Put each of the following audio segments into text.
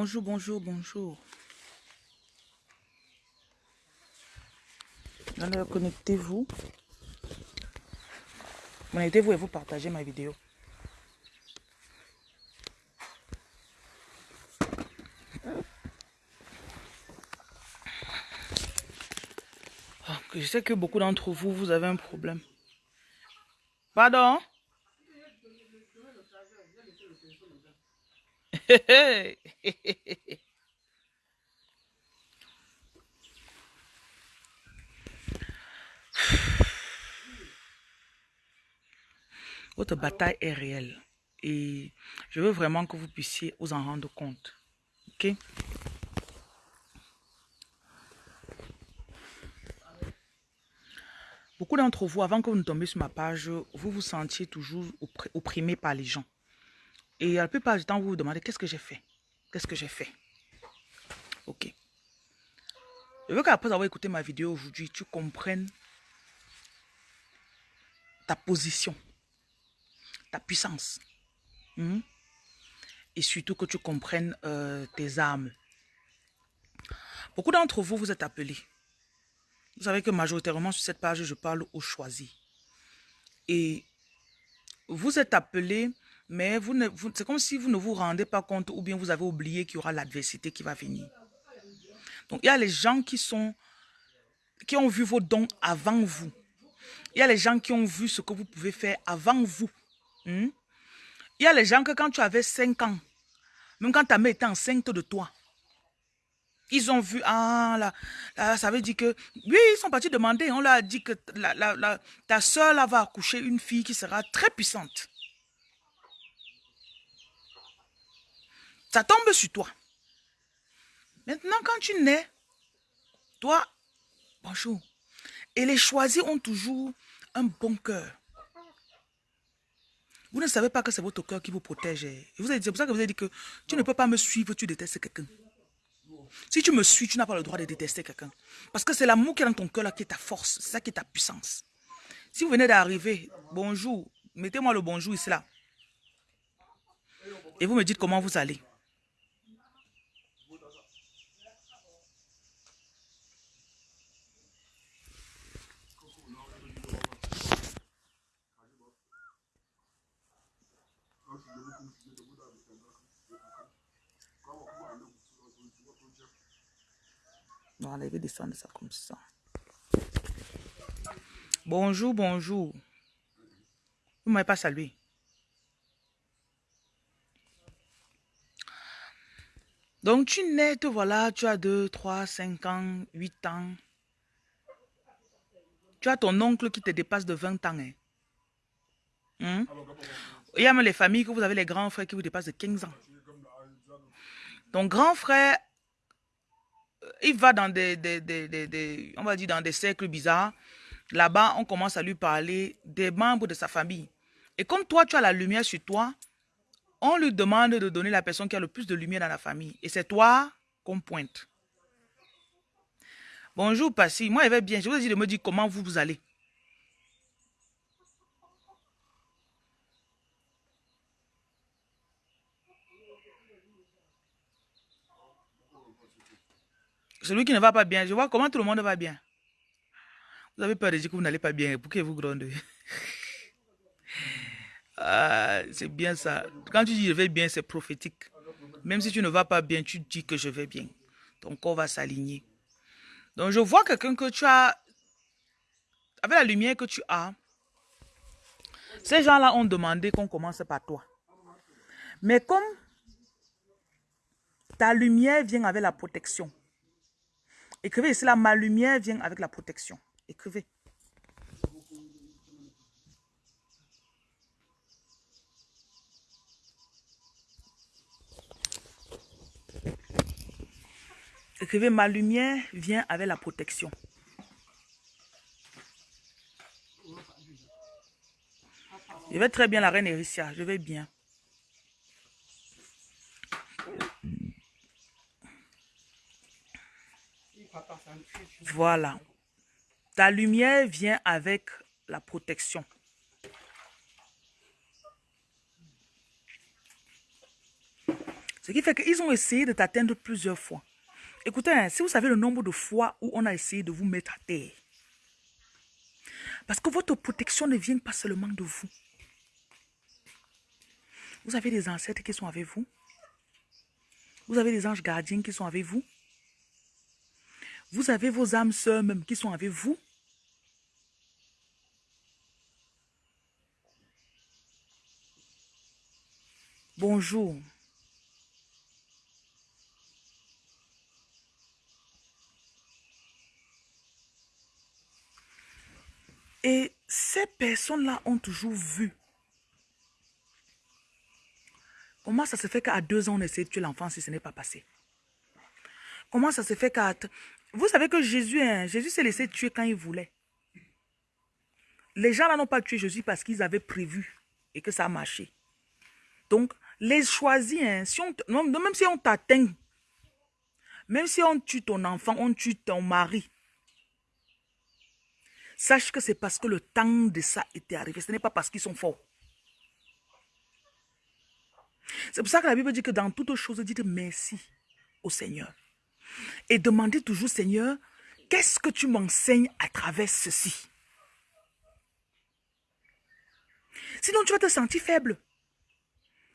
Bonjour, bonjour, bonjour. Allez, connectez-vous. Connectez-vous et vous partagez ma vidéo. Ah, Je sais que beaucoup d'entre vous, vous avez un problème. Pardon? Votre bataille est réelle et je veux vraiment que vous puissiez vous en rendre compte. Ok? Beaucoup d'entre vous, avant que vous ne tombiez sur ma page, vous vous sentiez toujours oppr- opprimé par les gens. Et la plupart du temps, vous vous demandez qu'est-ce que j'ai fait? Qu'est-ce que j'ai fait? Ok. Je veux qu'après avoir écouté ma vidéo aujourd'hui, tu comprennes ta position, ta puissance. Mhm. Et surtout que tu comprennes euh, tes armes. Beaucoup d'entre vous, vous êtes appelés. Vous savez que majoritairement sur cette page, je parle aux choisis. Et vous êtes appelés, mais vous c'est comme si vous ne vous rendez pas compte ou bien vous avez oublié qu'il y aura l'adversité qui va venir. Donc, il y a les gens qui sont, qui ont vu vos dons avant vous. Il y a les gens qui ont vu ce que vous pouvez faire avant vous. Hmm? Il y a les gens que quand tu avais 5 ans, même quand ta mère était enceinte de toi, ils ont vu, ah là, ça veut dire que, oui, ils sont partis demander, on leur a dit que la, ta soeur va accoucher une fille qui sera très puissante. Ça tombe sur toi. Maintenant, quand tu nais, toi, bonjour. Et les choisis ont toujours un bon cœur. Vous ne savez pas que c'est votre cœur qui vous protège. C'est pour ça que vous avez dit que tu ne peux pas me suivre, tu détestes quelqu'un. Si tu me suis, tu n'as pas le droit de détester quelqu'un. Parce que c'est l'amour qui est dans ton cœur là qui est ta force. C'est ça qui est ta puissance. Si vous venez d'arriver, bonjour, mettez-moi le bonjour ici là. Et vous me dites comment vous allez. Il va descendre ça comme ça. Bonjour, bonjour. Vous ne m'avez pas salué. Donc, tu nais, te voilà, tu as 2, 3, 5 ans, 8 ans. Tu as ton oncle qui te dépasse de 20 ans. hein. Hein? Il y a même les familles que vous avez les grands frères qui vous dépassent de 15 ans. Ton grand frère, euh, il va dans des, on va dire dans des cercles bizarres. Là-bas, on commence à lui parler des membres de sa famille. Et comme toi, tu as la lumière sur toi, on lui demande de donner la personne qui a le plus de lumière dans la famille. Et c'est toi qu'on pointe. Bonjour, Passy. Moi, je vais bien. Je vous ai dit de me dire comment vous, vous allez. Celui qui ne va pas bien, je vois comment tout le monde va bien. Vous avez peur de dire que vous n'allez pas bien. Pourquoi vous grondez Ah, C'est bien ça. Quand tu dis je vais bien, c'est prophétique. Même si tu ne vas pas bien, tu dis que je vais bien. Ton corps va s'aligner. Donc je vois quelqu'un que tu as, avec la lumière que tu as, ces gens-là ont demandé qu'on commence par toi. Mais comme ta lumière vient avec la protection, écrivez ici là, ma lumière vient avec la protection. Écrivez. Écrivez, ma lumière vient avec la protection. Je vais très bien, la reine Ericia. Je vais bien. Voilà. Ta lumière vient avec la protection. Ce qui fait qu'ils ont essayé de t'atteindre plusieurs fois. Écoutez, hein, si vous savez le nombre de fois où on a essayé de vous mettre à terre, parce que votre protection ne vient pas seulement de vous. Vous avez des ancêtres qui sont avec vous. Vous avez des anges gardiens qui sont avec vous. Vous avez vos âmes sœurs même qui sont avec vous. Bonjour. Et ces personnes-là ont toujours vu. Comment ça se fait qu'à deux ans, on essaie de tuer l'enfant si ce n'est pas passé? Comment ça se fait qu'à... Vous savez que Jésus, Jésus s'est laissé tuer quand il voulait. Les gens là n'ont pas tué Jésus parce qu'ils avaient prévu et que ça a marché. Donc, les choisis, hein, si on, même si on t'atteint, même si on tue ton enfant, on tue ton mari, Sache que c'est parce que le temps de ça était arrivé. Ce n'est pas parce qu'ils sont forts. C'est pour ça que la Bible dit que dans toutes choses, dites merci au Seigneur. Et demandez toujours, Seigneur, qu'est-ce que tu m'enseignes à travers ceci? Sinon, tu vas te sentir faible.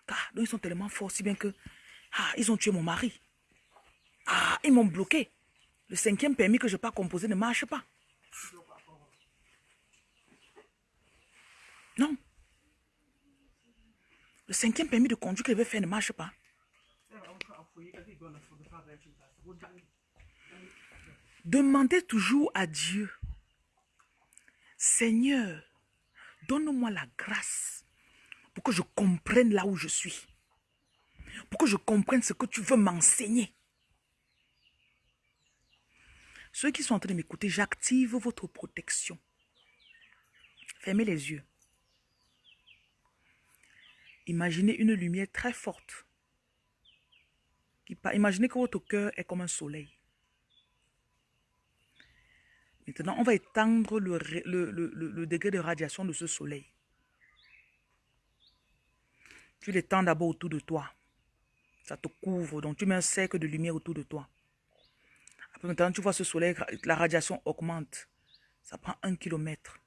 Car ils sont tellement forts, si bien que, ah, ils ont tué mon mari. Ah, ils m'ont bloqué. Le cinquième permis que je n'ai pas composé ne marche pas. Non. Le cinquième permis de conduire qu'il avait fait ne marche pas. Demandez toujours à Dieu, Seigneur, donne-moi la grâce pour que je comprenne là où je suis. Pour que je comprenne ce que tu veux m'enseigner. Ceux qui sont en train de m'écouter, j'active votre protection. Fermez les yeux. Imaginez une lumière très forte. Imaginez que votre cœur est comme un soleil. Maintenant, on va étendre le, degré de radiation de ce soleil. Tu l'étends d'abord autour de toi. Ça te couvre. Donc, tu mets un cercle de lumière autour de toi. Après, maintenant, tu vois ce soleil, la radiation augmente. Ça prend un kilomètre.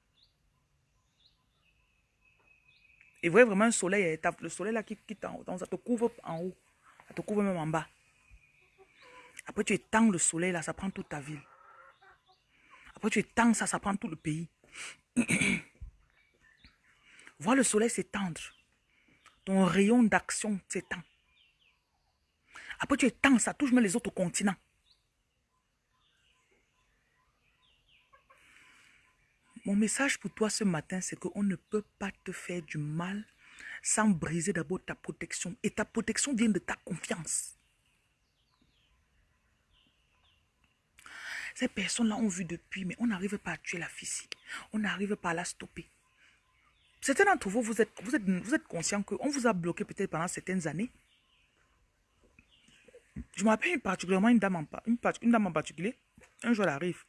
Et voyez vraiment un soleil, le soleil là qui quitte en haut, ça te couvre en haut, ça te couvre même en bas. Après tu étends le soleil là, ça prend toute ta ville. Après tu étends ça, ça prend tout le pays. Vois le soleil s'étendre. Ton rayon d'action s'étend. Après tu étends, ça touche même les autres continents. Mon message pour toi ce matin, c'est qu'on ne peut pas te faire du mal sans briser d'abord ta protection. Et ta protection vient de ta confiance. Ces personnes-là ont vu depuis, mais on n'arrive pas à tuer la fille. On n'arrive pas à la stopper. Certains d'entre vous, vous êtes, vous êtes, vous êtes conscient qu'on vous a bloqué peut-être pendant certaines années. Je me rappelle particulièrement une dame en, une dame en particulier. Un jour, elle arrive.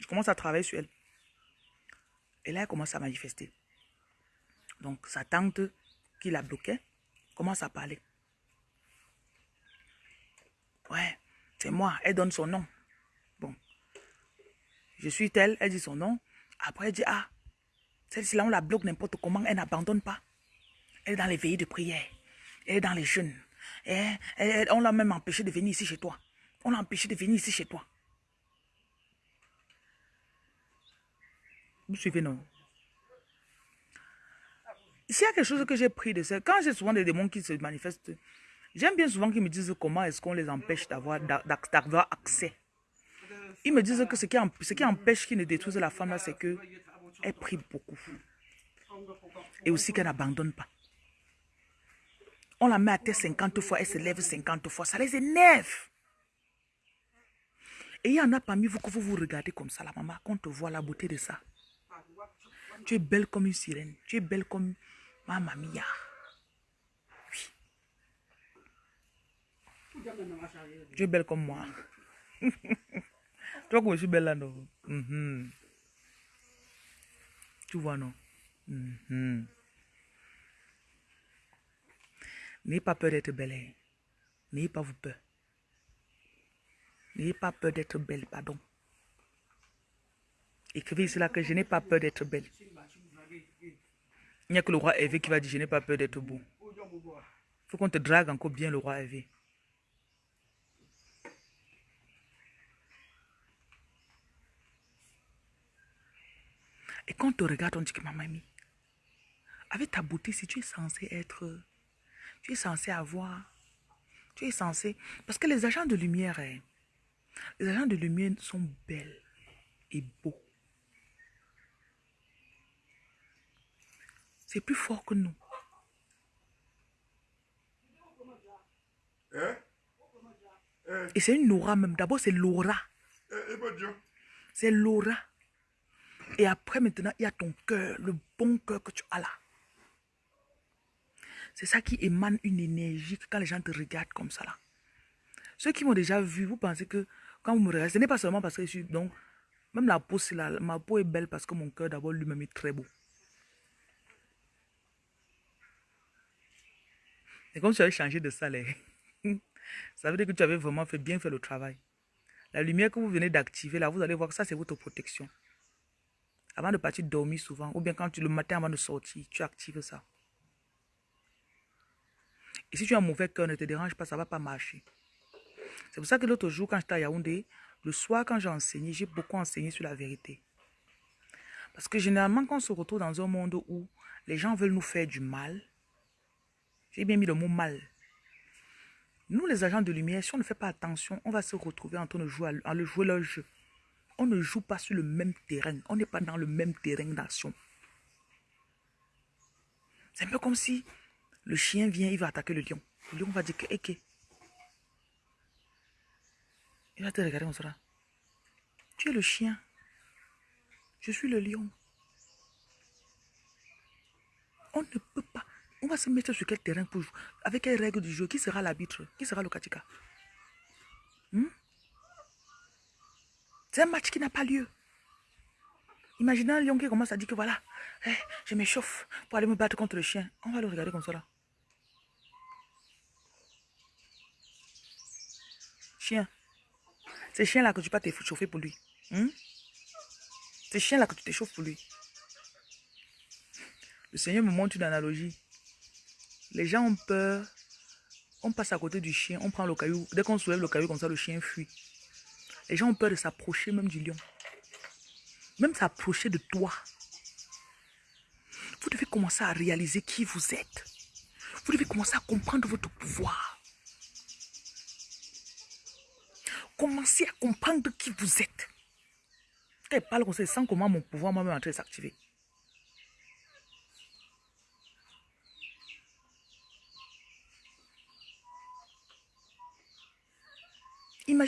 Je commence à travailler sur elle. Et là, elle commence à manifester. Donc, sa tante qui la bloquait commence à parler. Ouais, c'est moi. Elle donne son nom. Bon. Je suis telle, elle dit son nom. Après, elle dit, ah, celle-ci là, on la bloque n'importe comment, elle n'abandonne pas. Elle est dans les veillées de prière. Elle est dans les jeûnes. on l'a même empêché de venir ici chez toi. On l'a empêché de venir ici chez toi. Vous suivez, non? S'il y a quelque chose que j'ai pris de ça, quand j'ai souvent des démons qui se manifestent, j'aime bien souvent qu'ils me disent comment est-ce qu'on les empêche d'avoir accès. Ils me disent que ce qui, ce qui empêche qu'ils ne détruisent la femme, c'est qu'elle prie beaucoup. Et aussi qu'elle n'abandonne pas. On la met à terre 50 fois, elle se lève 50 fois. Ça les énerve. Et il y en a parmi vous que vous vous regardez comme ça, la maman, qu'on te voit la beauté de ça. Tu es belle comme une sirène. Tu es belle comme ma mamia. Oui. Tu es belle comme moi. vois que je suis belle là, non? Mm Tu vois, non? Mm N'aie pas peur d'être belle. Hein. N'ayez pas vous peur. N'ayez pas peur d'être belle, pardon. Écrivez cela que je n'ai pas peur d'être belle. Il n'y a que le roi Hervé qui va dire je n'ai pas peur d'être beau. Il faut qu'on te drague encore bien le roi Hervé. Et quand on te regarde, on dit que ma mamie, avec ta beauté, si tu es censé être, tu es censé avoir, tu es censé, parce que les agents de lumière, hein, les agents de lumière sont belles et beaux. C'est plus fort que nous. Et c'est une aura même. D'abord, c'est l'aura. C'est l'aura. Et après, maintenant, il y a ton cœur, le bon cœur que tu as là. C'est ça qui émane une énergie quand les gens te regardent comme ça là. Ceux qui m'ont déjà vu, vous pensez que quand vous me regardez, ce n'est pas seulement parce que je suis... Donc, même la peau. Ma peau est belle parce que mon cœur d'abord lui-même est très beau. C'est comme si tu avais changé de salaire. ça veut dire que tu avais vraiment fait bien fait le travail. La lumière que vous venez d'activer, là, vous allez voir que ça, c'est votre protection. Avant de partir dormir souvent, ou bien quand tu le matin avant de sortir, tu actives ça. Et si tu as un mauvais cœur, ne te dérange pas, ça ne va pas marcher. C'est pour ça que l'autre jour, quand j'étais à Yaoundé, le soir, quand j'ai enseigné, j'ai beaucoup enseigné sur la vérité. Parce que généralement, quand on se retrouve dans un monde où les gens veulent nous faire du mal, j'ai bien mis le mot mal. Nous, les agents de lumière, si on ne fait pas attention, on va se retrouver en train de jouer, à, le jouer leur jeu. On ne joue pas sur le même terrain. On n'est pas dans le même terrain d'action. C'est un peu comme si le chien vient, il va attaquer le lion. Le lion va dire que, ok. Il va te regarder comme ça. Tu es le chien. Je suis le lion. On ne peut. On va se mettre sur quel terrain pour jouer? Avec quelles règles du jeu? Qui sera l'arbitre? Qui sera le katika? Hmm? C'est un match qui n'a pas lieu. Imaginez un lion qui commence à dire que voilà, eh, je m'échauffe pour aller me battre contre le chien. On va le regarder comme ça là. Chien. C'est chien là que tu peux t'échauffer pour lui. Hmm? C'est chien là que tu t'échauffes pour lui. Le Seigneur me montre une analogie. Les gens ont peur. On passe à côté du chien, on prend le caillou. Dès qu'on soulève le caillou comme ça, le chien fuit. Les gens ont peur de s'approcher même du lion. Même s'approcher de toi. Vous devez commencer à réaliser qui vous êtes. Vous devez commencer à comprendre votre pouvoir. Commencez à comprendre qui vous êtes. Quand je parle comme ça, sans comment mon pouvoir moi-même est en train de s'activer.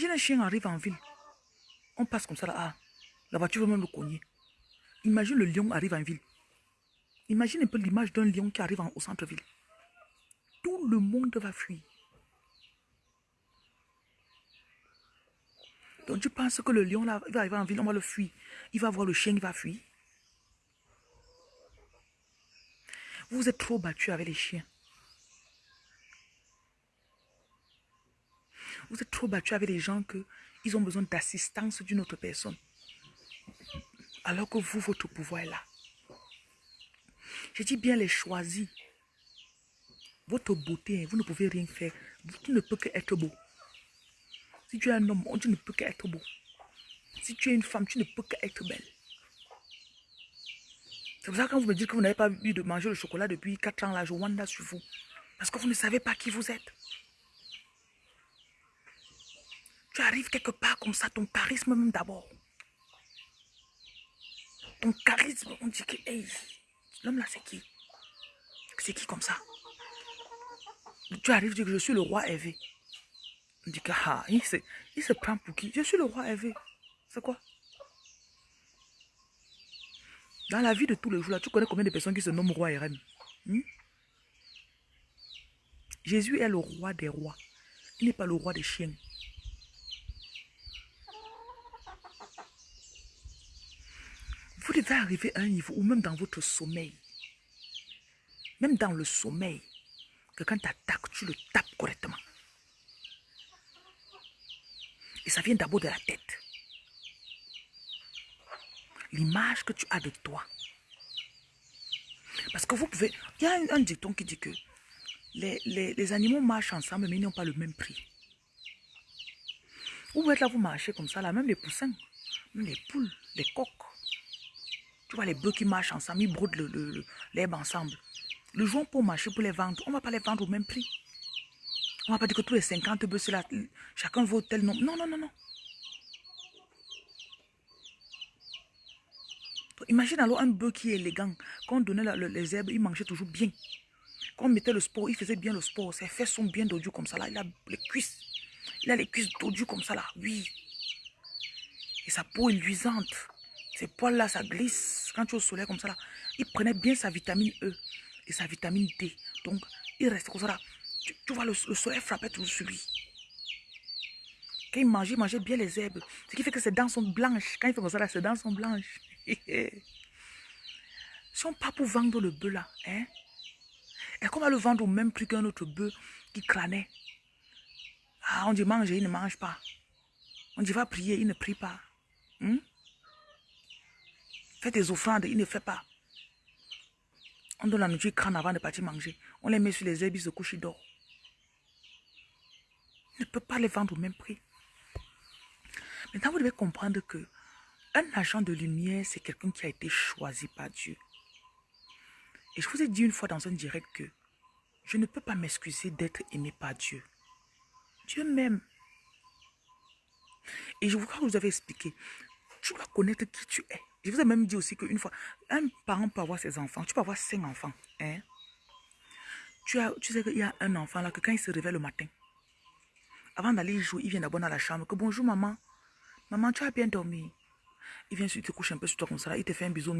Imagine un chien arrive en ville. On passe comme ça là. Ah, la voiture va même le cogner. Imagine le lion arrive en ville. Imagine un peu l'image d'un lion qui arrive au centre-ville. Tout le monde va fuir. Donc tu penses que le lion là, va arriver en ville, on va le fuir. Il va voir le chien, il va fuir. Vous êtes trop battu avec les chiens. Vous êtes trop battu avec les gens que ils ont besoin d'assistance d'une autre personne. Alors que vous, votre pouvoir est là. Je dis bien les choisis. Votre beauté, vous ne pouvez rien faire. Tu ne peux qu'être beau. Si tu es un homme, tu ne peux qu'être beau. Si tu es une femme, tu ne peux qu'être belle. C'est pour ça que quand vous me dites que vous n'avez pas eu de manger le chocolat depuis 4 ans, là, je wanda sur vous. Parce que vous ne savez pas qui vous êtes. Tu arrives quelque part comme ça, ton charisme même d'abord. Ton charisme, on dit que, hey, l'homme là, c'est qui? C'est qui comme ça? Tu arrives, tu dis que je suis le roi Hervé. On dit que, ah, il se, prend pour qui? Je suis le roi Hervé. C'est quoi? Dans la vie de tous les jours, là, tu connais combien de personnes qui se nomment roi RM hmm? Jésus est le roi des rois. Il n'est pas le roi des chiens. Vous devez arriver à un niveau où même dans votre sommeil, même dans le sommeil, que quand tu attaques, tu le tapes correctement. ça vient d'abord de la tête. L'image que tu as de toi. Parce que vous pouvez... Il y a un, dicton qui dit que les, les, animaux marchent ensemble, mais ils n'ont pas le même prix. Vous être là, vous marchez comme ça, là, même les poussins, même les poules, les coqs. Tu vois les bœufs qui marchent ensemble, ils brodent l'herbe ensemble. Le jour pour marcher, pour les vendre, on ne va pas les vendre au même prix. On ne va pas dire que tous les 50 bœufs, là, chacun vaut tel nombre. Non, non, non, non. Imagine alors un bœuf qui est élégant. Quand on donnait les herbes, il mangeait toujours bien. Quand on mettait le sport, il faisait bien le sport. Ses fesses sont bien dodues comme ça. Là. Il a les cuisses. Il a les cuisses dodues comme ça là. Oui. Et sa peau est luisante. Ses poils là, ça glisse. Quand tu es au soleil comme ça là. Il prenait bien sa vitamine E et sa vitamine D. Donc, il restait comme ça là. Tu, vois, le, soleil frappait toujours sur lui. Quand il mangeait, il mangeait bien les herbes. Ce qui fait que ses dents sont blanches. Quand il fait comme ça là, ses dents sont blanches. si on part pour vendre le bœuf là, hein, est-ce qu'on va le vendre au même prix qu'un autre bœuf qui crânait? Ah, on dit manger, il ne mange pas. On dit va prier, il ne prie pas. Hmm? Fais des offrandes, il ne fait pas. On donne la nourriture crâne avant de partir manger. On les met sur les herbes, ils se couchent, ils dorment. Il ne peut pas les vendre au même prix. Maintenant, vous devez comprendre que un agent de lumière, c'est quelqu'un qui a été choisi par Dieu. Et je vous ai dit une fois dans un direct que je ne peux pas m'excuser d'être aimé par Dieu. Dieu m'aime. Et je vous crois que vous avez expliqué. Tu dois connaître qui tu es. Je vous ai même dit aussi qu'une fois, un parent peut avoir ses enfants. Tu peux avoir cinq enfants. Hein? Tu, as, tu sais qu'il y a un enfant là que quand il se réveille le matin, avant d'aller jouer, il vient d'abord dans la chambre. Que bonjour maman. Maman, tu as bien dormi. Il vient, il te couche un peu sur toi comme ça. il te fait un bisou.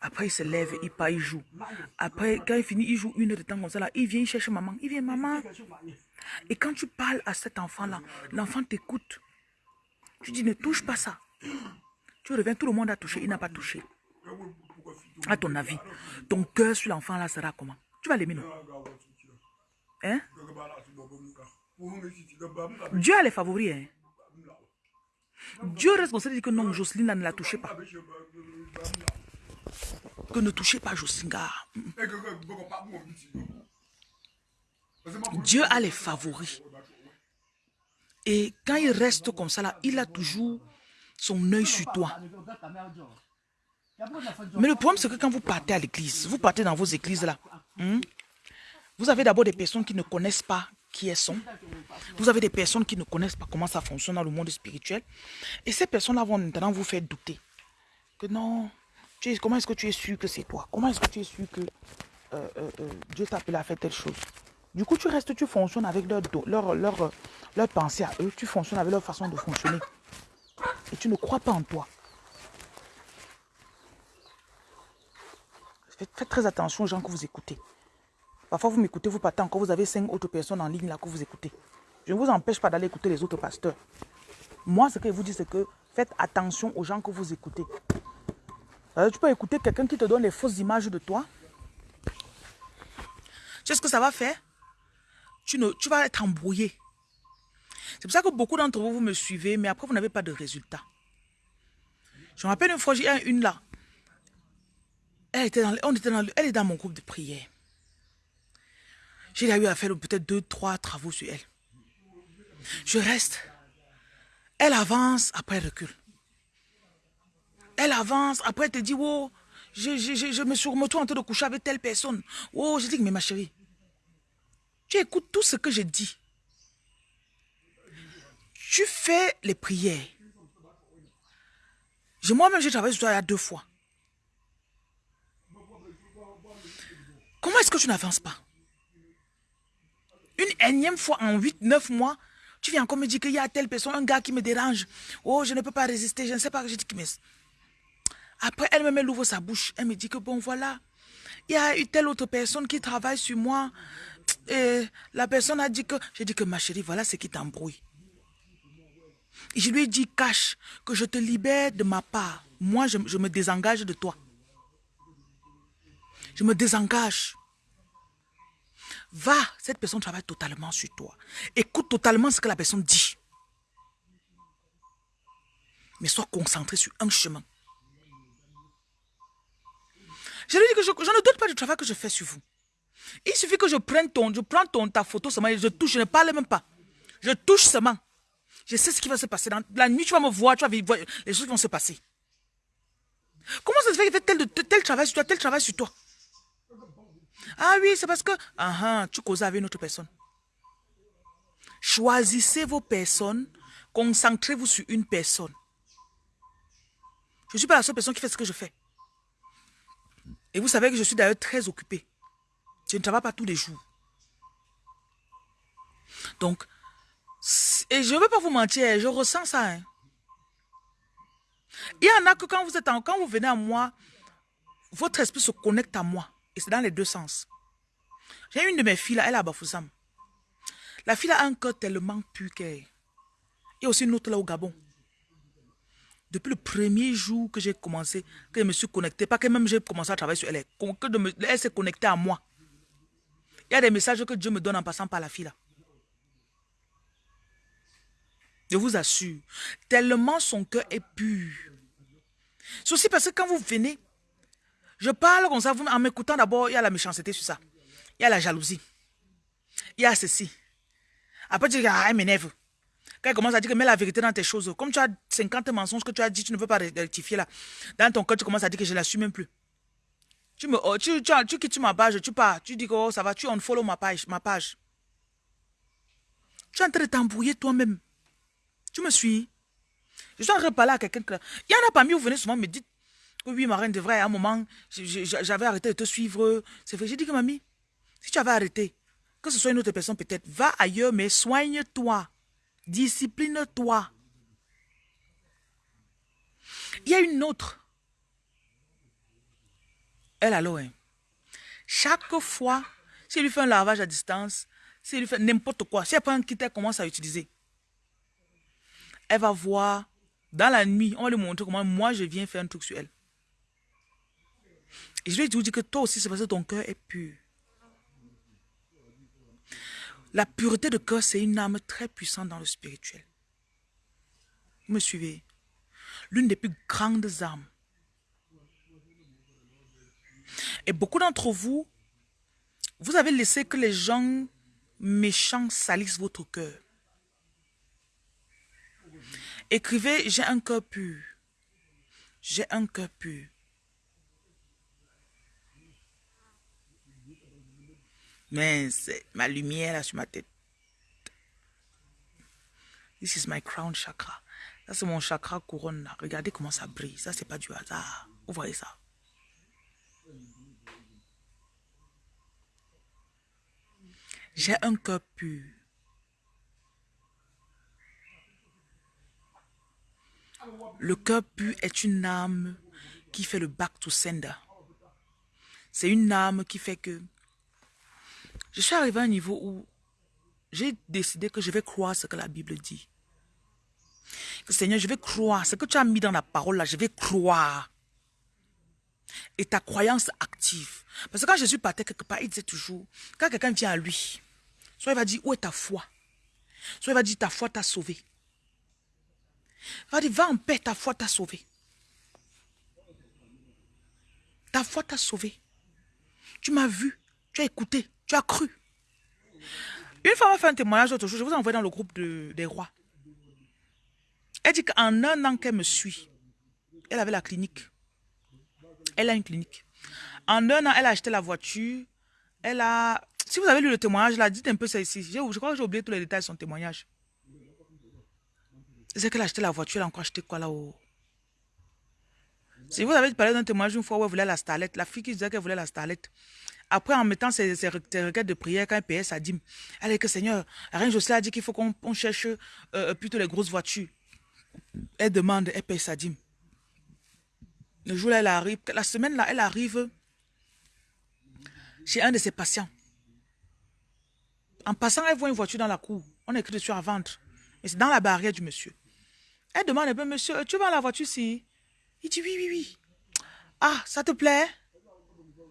Après, il se lève, il part, il joue. Après, quand il finit, il joue une heure de temps comme ça. Là, il vient, il cherche maman. Il vient, maman. Et quand tu parles à cet enfant-là, l'enfant t'écoute. Tu dis, ne touche pas ça. Tu reviens, tout le monde a touché, il n'a pas touché. À ton avis, ton cœur sur l'enfant-là sera comment? Tu vas l'aimer, non? Hein? Dieu a les favoris, hein Dieu ça, dit que non, Jocelyne ne la touchez pas. Que ne touchez pas Jocelyne. Dieu a les favoris. Et quand il reste comme ça, là, il a toujours son œil sur toi. Mais le problème, c'est que quand vous partez à l'église, vous partez dans vos églises là, hmm, vous avez d'abord des personnes qui ne connaissent pas qui elles sont. Vous avez des personnes qui ne connaissent pas comment ça fonctionne dans le monde spirituel. Et ces personnes-là vont maintenant vous faire douter. Que non, comment est-ce que tu es sûr que c'est toi? Comment est-ce que tu es sûr que euh, euh, euh, Dieu t'a appelé à faire telle chose? Du coup, tu restes, tu fonctionnes avec leur, leur, pensée à eux. Tu fonctionnes avec leur façon de fonctionner. Et tu ne crois pas en toi. Faites, très attention aux gens que vous écoutez. Parfois, vous m'écoutez, vous partez encore, vous avez cinq autres personnes en ligne là que vous écoutez. Je ne vous empêche pas d'aller écouter les autres pasteurs. Moi, ce que je vous dis, c'est que faites attention aux gens que vous écoutez. Euh, tu peux écouter quelqu'un qui te donne les fausses images de toi. Tu sais ce que ça va faire? Tu, ne, tu vas être embrouillé. C'est pour ça que beaucoup d'entre vous, vous me suivez, mais après, vous n'avez pas de résultat. Je me rappelle une fois, j'ai une là. Elle, était dans, on était dans, elle est dans mon groupe de prière. J'ai eu à faire peut-être deux, trois travaux sur elle. Je reste. Elle avance, après elle recule. Elle avance, après elle te dit, oh, je, je, je, me suis remonté en train de coucher avec telle personne. Oh, je dis, mais ma chérie, tu écoutes tout ce que je dis. Tu fais les prières. Moi-même, j'ai travaillé sur toi il y a deux fois. Comment est-ce que tu n'avances pas? Une énième fois en 8, 9 mois, tu viens encore me dire qu'il y a telle personne, un gars qui me dérange. Oh, je ne peux pas résister, je ne sais pas. Je dis, mais... Après, elle-même, elle ouvre sa bouche. Elle me dit que bon, voilà. Il y a eu telle autre personne qui travaille sur moi. Et la personne a dit que... J'ai dit que ma chérie, voilà ce qui t'embrouille. Je lui ai dit, cache, que je te libère de ma part. Moi, je, je me désengage de toi. Je me désengage. Va, cette personne travaille totalement sur toi. Écoute totalement ce que la personne dit. Mais sois concentré sur un chemin. Je lui dis que je, ne doute pas du travail que je fais sur vous. Il suffit que je prenne ton, je prends ton, ta photo seulement je touche, je ne parle même pas. Je touche seulement. Je sais ce qui va se passer. La nuit, tu vas me voir, tu vas voir, les choses vont se passer. Comment ça se fait qu'il fait tel, tel travail sur toi, tel travail sur toi? Ah oui, c'est parce que ah, ah, tu causes avec une autre personne. Choisissez vos personnes, concentrez-vous sur une personne. Je ne suis pas la seule personne qui fait ce que je fais. Et vous savez que je suis d'ailleurs très occupé. Je ne travaille pas tous les jours. Donc, et je ne veux pas vous mentir, je ressens ça. Hein. Il y en a que quand vous êtes en, quand vous venez à moi, votre esprit se connecte à moi. Et c'est dans les deux sens. J'ai une de mes filles là, elle a Bafoussam. La fille a un cœur tellement pur qu'elle. Il y a aussi une autre là au Gabon. Depuis le premier jour que j'ai commencé, que je me suis connecté, pas que même j'ai commencé à travailler sur elle, elle s'est connectée à moi. Il y a des messages que Dieu me donne en passant par la fille là. Je vous assure, tellement son cœur est pur. C'est aussi parce que quand vous venez, je parle comme ça, vous, en m'écoutant d'abord, il y a la méchanceté sur ça. Il y a la jalousie. Il y a ceci. Après, tu dis, ah, elle m'énerve. Quand elle commence à dire que mets la vérité dans tes choses, comme tu as 50 mensonges que tu as dit, tu ne peux pas rectifier là. Dans ton cœur, tu commences à dire que je ne l'assume même plus. Tu, me, oh, tu, tu, tu, quittes ma page, tu pars, tu dis que oh, ça va, tu unfollow ma page, ma page. Tu es en train de t'embrouiller toi-même. Tu me suis? Je suis en train de parler à quelqu'un. Il y en a parmi vous venez souvent me dire que oui, ma reine, de vrai, à un moment, j'avais arrêté de te suivre. C'est vrai. J'ai dit que mamie, si tu avais arrêté, que ce soit une autre personne peut-être, va ailleurs, mais soigne-toi. Discipline-toi. Il y a une autre. Elle, alors, hein. chaque fois, si elle lui fait un lavage à distance, si elle lui fait n'importe quoi, si elle prend un kit, elle commence à utiliser elle va voir dans la nuit, on va lui montrer comment moi je viens faire un truc sur elle. Et je lui dis que toi aussi, c'est parce que ton cœur est pur. La pureté de cœur, c'est une âme très puissante dans le spirituel. Vous me suivez? L'une des plus grandes âmes. Et beaucoup d'entre vous, vous avez laissé que les gens méchants salissent votre cœur. Écrivez, j'ai un cœur pur. J'ai un cœur pur. Mais c'est ma lumière là sur ma tête. This is my crown chakra. Ça, c'est mon chakra couronne là. Regardez comment ça brille. Ça, c'est pas du hasard. Vous voyez ça? J'ai un cœur pur. Le cœur pur est une âme qui fait le back to sender. C'est une âme qui fait que je suis arrivé à un niveau où j'ai décidé que je vais croire ce que la Bible dit. Seigneur, je vais croire. Ce que tu as mis dans la parole là, je vais croire. Et ta croyance active. Parce que quand Jésus partait quelque part, il disait toujours, quand quelqu'un vient à lui, soit il va dire, où est ta foi? Soit il va dire, ta foi t'a sauvé. Va dire, va en paix, ta foi t'a sauvé. Ta foi t'a sauvé. Tu m'as vu, tu as écouté, tu as cru. Une femme a fait un témoignage l'autre jour, je vous ai envoyé dans le groupe des rois. Elle dit qu'en un an qu'elle me suit, elle avait la clinique. Elle a une clinique. En un an, elle a acheté la voiture. Elle a... Si vous avez lu le témoignage, là, dites un peu ça ici. Je crois que j'ai oublié tous les détails de son témoignage. C'est qu'elle a acheté la voiture, elle a encore acheté quoi là-haut Si vous avez parlé d'un témoignage une fois où elle voulait la starlette, la fille qui disait qu'elle voulait la starlette, après en mettant ses, requêtes de prière quand elle payait sa dîme, elle dit que Seigneur, Reine Jocelyne a dit qu'il faut qu'on cherche euh, plutôt les grosses voitures. Elle demande, elle paye sa dîme. Le jour là, elle arrive, la semaine là, elle arrive chez un de ses patients. En passant, elle voit une voiture dans la cour. On écrit dessus à vendre. Et c'est dans la barrière du monsieur. Elle demande un peu, monsieur, tu vas la voiture ici? Il dit oui, oui, oui. Ah, ça te plaît?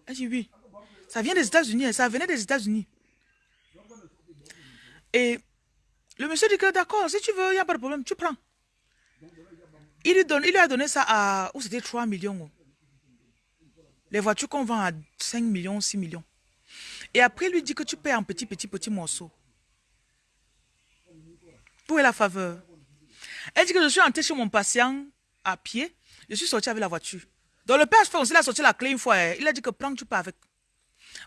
Elle dit oui. Ça vient des États-Unis, ça venait des États-Unis. Et le monsieur dit que d'accord, si tu veux, il n'y a pas de problème, tu prends. Il lui, donne, il lui a donné ça à, où c'était 3 millions. Les voitures qu'on vend à 5 millions, 6 millions. Et après, lui dit que tu payes en petit, petit, petit morceaux. Où est la faveur Elle dit que je suis entrée chez mon patient à pied. Je suis sorti avec la voiture. Donc le père aussi, il a sorti la clé une fois. Hein. Il a dit que prends, tu pars avec.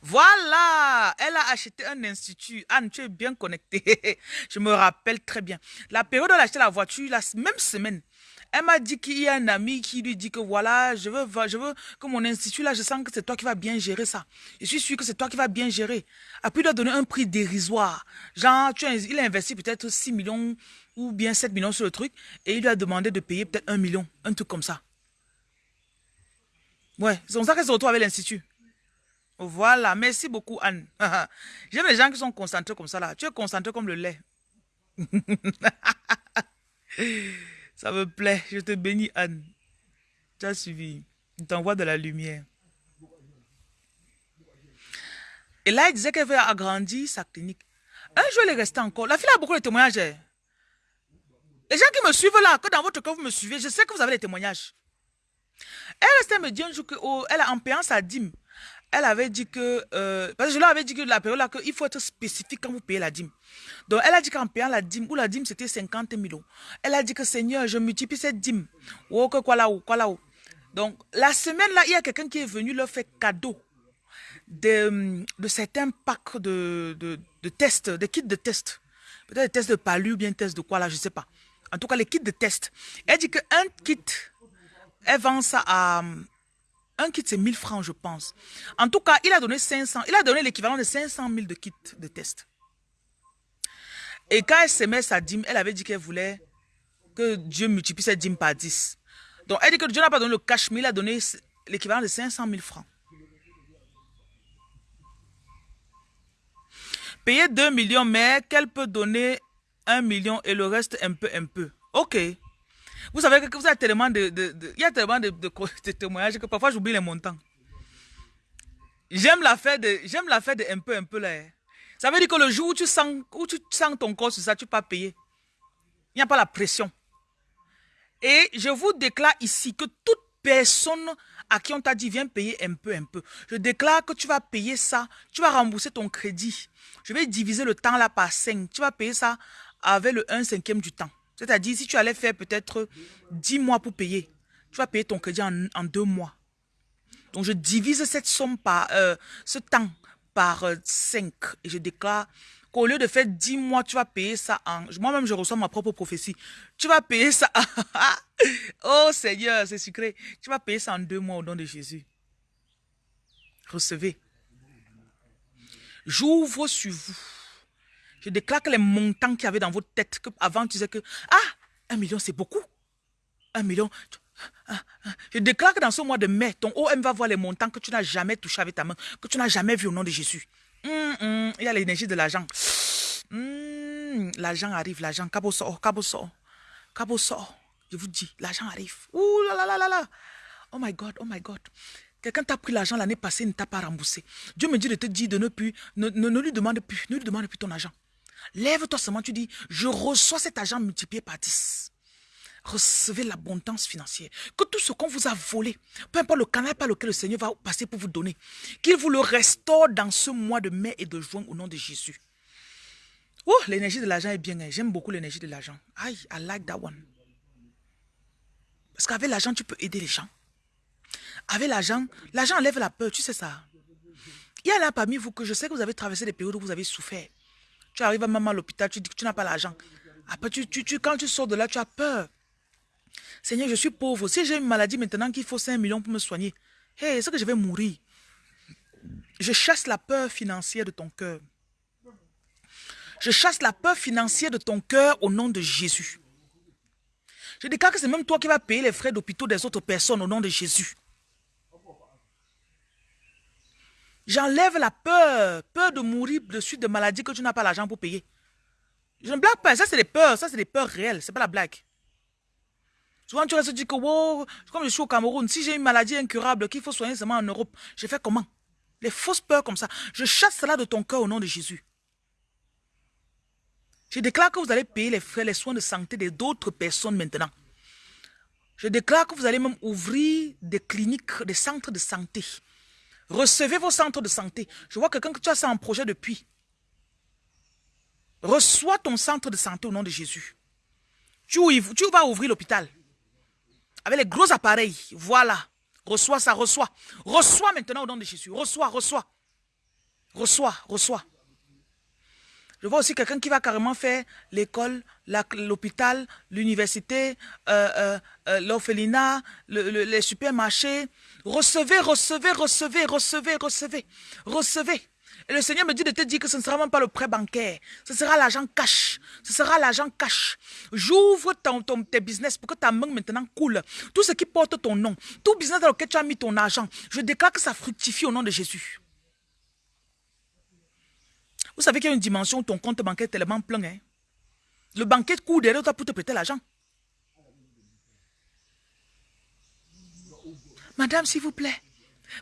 Voilà, elle a acheté un institut. Anne, tu es bien connectée. je me rappelle très bien. La période où elle a acheté la voiture, la même semaine, elle m'a dit qu'il y a un ami qui lui dit que voilà, je veux, je veux que mon institut là, je sens que c'est toi qui vas bien gérer ça. Je suis sûr que c'est toi qui vas bien gérer. Après, il doit donner un prix dérisoire. Genre, tu il a investi peut-être 6 millions ou bien 7 millions sur le truc et il lui a demandé de payer peut-être 1 million, un truc comme ça. Ouais, c'est comme ça qu'elle se retrouve avec l'institut. Voilà, merci beaucoup Anne. J'aime les gens qui sont concentrés comme ça là. Tu es concentré comme le lait. Ça me plaît. Je te bénis, Anne. Tu as suivi. Il t'envoie de la lumière. Et là, il disait qu'elle veut agrandir sa clinique. Un jour, elle est restée encore. La fille a beaucoup de témoignages. Les gens qui me suivent là, que dans votre cœur, vous me suivez, je sais que vous avez les témoignages. Elle restait me dire un jour qu'elle oh, a en sa dîme, elle avait dit que, euh, parce que je lui avais dit que la période là, qu'il faut être spécifique quand vous payez la dîme. Donc, elle a dit qu'en payant la dîme, ou la dîme c'était 50 000 Elle a dit que Seigneur, je multiplie cette dîme. Ou que quoi là, ou quoi là, ou. Donc, la semaine là, il y a quelqu'un qui est venu leur faire cadeau de, de certains packs de, de, tests, des kits de tests. Peut-être des tests de palu bien tests de quoi là, je ne sais pas. En tout cas, les kits de tests. Elle dit qu'un kit, elle vend ça à un kit, c'est 1000 francs, je pense. En tout cas, il a donné 500. Il a donné l'équivalent de 500 000 de kits de test. Et quand elle s'aimait sa dîme, elle avait dit qu'elle voulait que Dieu multiplie cette dîme par 10. Donc, elle dit que Dieu n'a pas donné le cash, mais il a donné l'équivalent de 500 000 francs. Payer 2 millions, mais qu'elle peut donner 1 million et le reste un peu, un peu. Ok. Vous savez que vous avez tellement de, il y a tellement de, témoignages que parfois j'oublie les montants. J'aime la fête de, j'aime de un peu, un peu là. Hein. Ça veut dire que le jour où tu sens, où tu sens ton corps sur ça, tu peux pas payer. Il n'y a pas la pression. Et je vous déclare ici que toute personne à qui on t'a dit viens payer un peu, un peu. Je déclare que tu vas payer ça, tu vas rembourser ton crédit. Je vais diviser le temps là par 5. Tu vas payer ça avec le 1 cinquième du temps. C'est-à-dire, si tu allais faire peut-être 10 mois pour payer, tu vas payer ton crédit en, en deux mois. Donc, je divise cette somme par, euh, ce temps par 5. Euh, et je déclare qu'au lieu de faire 10 mois, tu vas payer ça en... Moi-même, je reçois ma propre prophétie. Tu vas payer ça... oh Seigneur, c'est sucré. Tu vas payer ça en deux mois au nom de Jésus. Recevez. J'ouvre sur vous je déclare que les montants qu'il y avait dans votre tête, que avant tu disais que, ah, un million c'est beaucoup. Un million. Je déclare que dans ce mois de mai, ton OM va voir les montants que tu n'as jamais touché avec ta main, que tu n'as jamais vu au nom de Jésus. Hum, hum, il y a l'énergie de l'argent. Hum, l'argent arrive, l'argent. Cabo sort, cabo sort. Cabo sort. Je vous dis, l'argent arrive. Ouh là là là là là. Oh my God, oh my God. Quelqu'un t'a pris l'argent l'année passée, ne t'a pas remboursé. Dieu me dit de te dire de ne plus, ne, ne lui demande plus, ne lui demande plus ton argent. Lève-toi seulement, tu dis, je reçois cet argent multiplié par 10. Recevez l'abondance financière. Que tout ce qu'on vous a volé, peu importe le canal par lequel le Seigneur va passer pour vous donner, qu'il vous le restaure dans ce mois de mai et de juin au nom de Jésus. Oh, l'énergie de l'argent est bien. Hein. J'aime beaucoup l'énergie de l'argent. I, I like that one. Parce qu'avec l'argent, tu peux aider les gens. Avec l'argent, l'argent enlève la peur, tu sais ça. Il y en a parmi vous que je sais que vous avez traversé des périodes où vous avez souffert. Tu arrives maman à l'hôpital, tu dis que tu n'as pas l'argent. Après, tu, quand tu sors de là, tu as peur. Seigneur, je suis pauvre. Si j'ai une maladie maintenant qu'il faut 5 millions pour me soigner, hey, est-ce que je vais mourir? Je chasse la peur financière de ton cœur. Je chasse la peur financière de ton cœur au nom de Jésus. Je déclare que c'est même toi qui vas payer les frais d'hôpital des autres personnes au nom de Jésus. J'enlève la peur, peur de mourir de suite de maladies que tu n'as pas l'argent pour payer. Je ne blague pas, ça c'est des peurs, ça c'est des peurs réelles, c'est pas la blague. Souvent tu restes dire que, wow, comme je suis au Cameroun, si j'ai une maladie incurable qu'il faut soigner seulement en Europe, je fais comment? Les fausses peurs comme ça, je chasse cela de ton cœur au nom de Jésus. Je déclare que vous allez payer les frais, les soins de santé d'autres personnes maintenant. Je déclare que vous allez même ouvrir des cliniques, des centres de santé. Recevez vos centres de santé. Je vois quelqu'un que tu as ça en projet depuis. Reçois ton centre de santé au nom de Jésus. Tu, tu vas ouvrir l'hôpital. Avec les gros appareils. Voilà. Reçois ça, reçois. Reçois maintenant au nom de Jésus. Reçois, reçois. Reçois, reçois. Je vois aussi quelqu'un qui va carrément faire l'école, l'hôpital, l'université, euh, euh, euh, l'orphelinat, les supermarchés. Recevez, recevez, recevez, recevez, recevez, recevez. Et le Seigneur me dit de te dire que ce ne sera même pas le prêt bancaire. Ce sera l'argent cash. Ce sera l'argent cash. J'ouvre ton, tes business pour que ta main maintenant coule. Tout ce qui porte ton nom. Tout business dans lequel tu as mis ton argent. Je déclare que ça fructifie au nom de Jésus. Vous savez qu'il y a une dimension où ton compte bancaire est tellement plein. Hein? Le banquier court derrière toi pour te prêter l'argent. Madame, s'il vous plaît,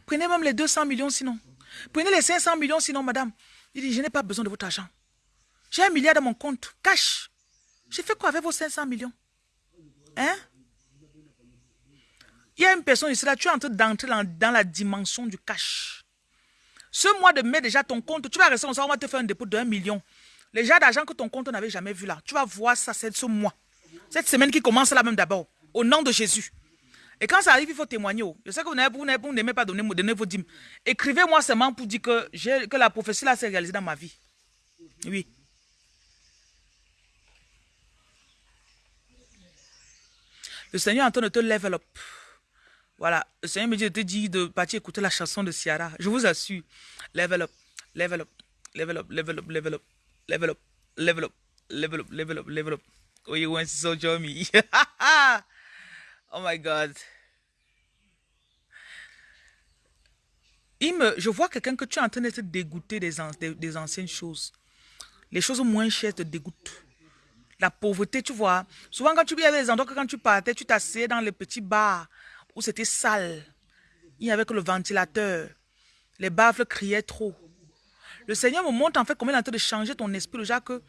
prenez même les 200 millions sinon. Prenez les 500 millions sinon, madame. Il dit, je n'ai pas besoin de votre argent. J'ai un milliard dans mon compte, cash. J'ai fait quoi avec vos 500 millions? Hein? Il y a une personne ici, là, tu es en train d'entrer dans, la dimension du cash. Ce mois de mai, déjà, ton compte, tu vas rester on va te faire un dépôt de 1 million. Les gens d'argent que ton compte n'avait jamais vu là, tu vas voir ça, ce mois. Cette semaine qui commence là même d'abord, au nom de Jésus. Et quand ça arrive, il faut témoigner. Oh. Je sais que vous n'aimez pas donner, donner vos dîmes. Écrivez-moi seulement pour dire que, que la prophétie là s'est réalisée dans ma vie. Oui. Le Seigneur est en train de te level up. Voilà. Le Seigneur me dit de te dire de partir écouter la chanson de Ciara. Je vous assure. Level up. Level up. Level up. Level up. Level up. Level up. Level up. Level up. Level up. Level up. Oh, you want to so me? Oh my God. Je vois quelqu'un que tu es en train de te dégoûter des, des, anciennes choses. Les choses moins chères te dégoûtent. La pauvreté, tu vois. Souvent, quand tu viens des endroits que quand tu partais, tu t'asseyais dans les petits bars où c'était sale. Il y avait que le ventilateur. Les baffles criaient trop. Le Seigneur me montre en fait comment il est en train de changer ton esprit. Déjà que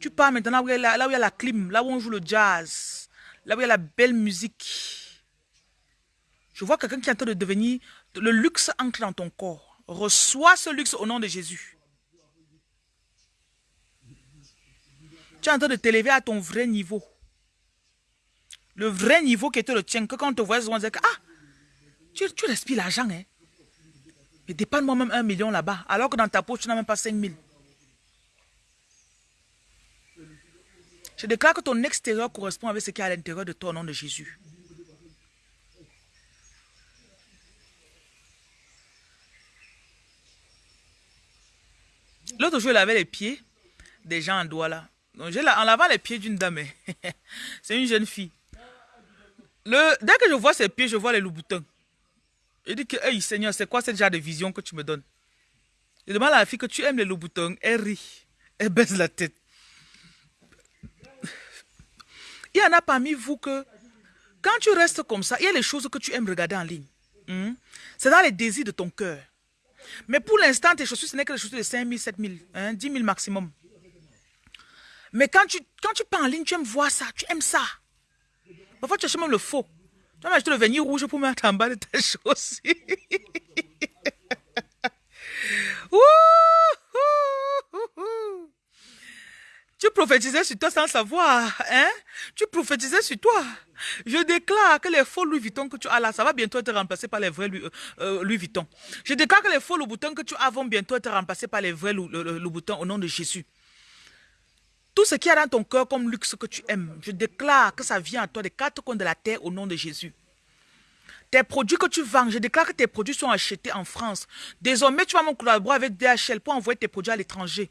tu pars maintenant là où il y a la clim, là où on joue le jazz là où il y a la belle musique. Je vois quelqu'un qui est en train de devenir... Le luxe entre dans ton corps. Reçois ce luxe au nom de Jésus. Tu es en train de t'élever à ton vrai niveau. Le vrai niveau qui était le tien. Que quand on te voit, on dit que, ah, tu, tu respires l'argent, hein. Mais dépanne-moi même un million là-bas. Alors que dans ta poche, tu n'as même pas 5 000. Je déclare que ton extérieur correspond avec ce qui est à l'intérieur de toi au nom de Jésus. L'autre jour, il avait les pieds des gens en doigt là. Donc, en lavant les pieds d'une dame. C'est une jeune fille. Le, dès que je vois ses pieds, je vois les loups-boutons. Je dis que, hey Seigneur, c'est quoi ce genre de vision que tu me donnes? Je demande à la fille que tu aimes les loups-boutons. Elle rit. Elle baisse la tête. Il y en a parmi vous que, quand tu restes comme ça, il y a les choses que tu aimes regarder en ligne. Hmm? C'est dans les désirs de ton cœur. Mais pour l'instant, tes chaussures, ce n'est que les chaussures de 5 000, 7 000, 10 000 maximum. Mais quand tu, quand tu pars en ligne, tu aimes voir ça, tu aimes ça. Parfois, tu achètes même le faux. Tu vas acheter le vernis rouge pour mettre en bas de tes chaussures. Tu prophétisais sur toi sans savoir, hein? Tu prophétisais sur toi. Je déclare que les faux Louis Vuitton que tu as là, ça va bientôt être remplacé par les vrais Louis, euh, euh, Vuitton. Je déclare que les faux Louboutins que tu as vont bientôt être remplacés par les vrais Louboutins au nom de Jésus. Tout ce qui est dans ton cœur comme luxe que tu aimes, je déclare que ça vient à toi des quatre coins de la terre au nom de Jésus. Tes produits que tu vends, je déclare que tes produits sont achetés en France. Désormais, tu vas me collaborer avec DHL pour envoyer tes produits à l'étranger.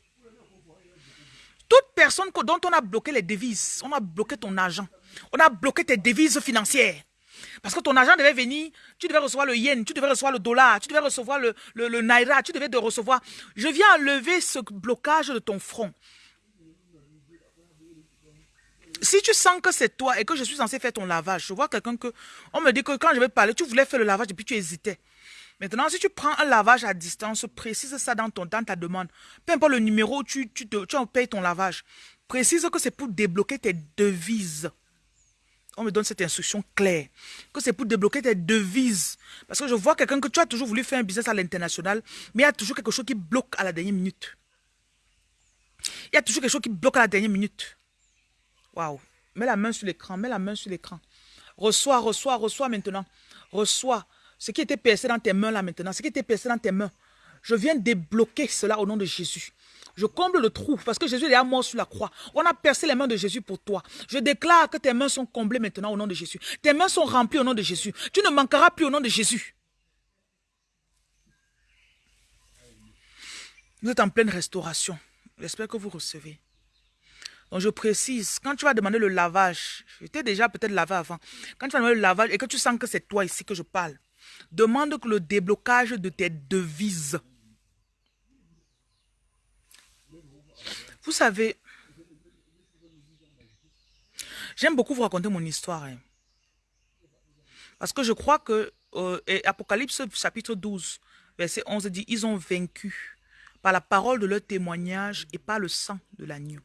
Toute personne dont on a bloqué les devises, on a bloqué ton argent, on a bloqué tes devises financières. Parce que ton argent devait venir, tu devais recevoir le yen, tu devais recevoir le dollar, tu devais recevoir le, naira, tu devais de recevoir. Je viens enlever ce blocage de ton front. Si tu sens que c'est toi et que je suis censé faire ton lavage, je vois quelqu'un que, on me dit que quand je vais parler, tu voulais faire le lavage et puis tu hésitais. Maintenant, si tu prends un lavage à distance, précise ça dans, ton, dans ta demande. Peu importe le numéro, tu, tu, tu payes ton lavage. précise que c'est pour débloquer tes devises. On me donne cette instruction claire. Que c'est pour débloquer tes devises. Parce que je vois quelqu'un que tu as toujours voulu faire un business à l'international, mais il y a toujours quelque chose qui bloque à la dernière minute. Il y a toujours quelque chose qui bloque à la dernière minute. Waouh. Mets la main sur l'écran, mets la main sur l'écran. Reçois, reçois, reçois maintenant. Reçois. Ce qui était percé dans tes mains là maintenant, ce qui était percé dans tes mains. Je viens débloquer cela au nom de Jésus. Je comble le trou parce que Jésus est à mort sur la croix. On a percé les mains de Jésus pour toi. Je déclare que tes mains sont comblées maintenant au nom de Jésus. Tes mains sont remplies au nom de Jésus. Tu ne manqueras plus au nom de Jésus. Vous êtes en pleine restauration. J'espère que vous recevez. Donc je précise, quand tu vas demander le lavage, j'étais déjà peut-être lavé avant, quand tu vas demander le lavage et que tu sens que c'est toi ici que je parle, demande que le déblocage de tes devises. Vous savez, j'aime beaucoup vous raconter mon histoire. Hein. Parce que je crois que euh, Apocalypse chapitre 12, verset 11 dit, ils ont vaincu par la parole de leur témoignage et par le sang de l'agneau.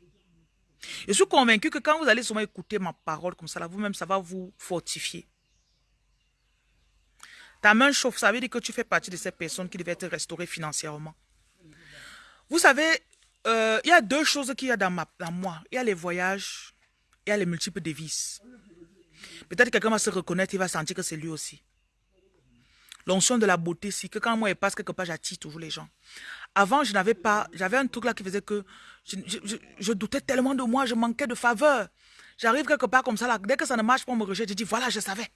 Je suis convaincu que quand vous allez souvent écouter ma parole comme ça, vous-même, ça va vous fortifier. Ta main chauffe, ça veut dire que tu fais partie de ces personnes qui devaient être restaurées financièrement. Vous savez, euh, il y a deux choses qu'il y a dans, moi. Il y a les voyages, il y a les multiples devises. Peut-être que quelqu'un va se reconnaître, il va sentir que c'est lui aussi. L'onction de la beauté, c'est que quand moi je passe quelque part, j'attire toujours les gens. Avant, je n'avais pas, j'avais un truc là qui faisait que je, doutais tellement de moi, je manquais de faveur. J'arrive quelque part comme ça là, dès que ça ne marche pas, on me rejette, je dis voilà, je savais.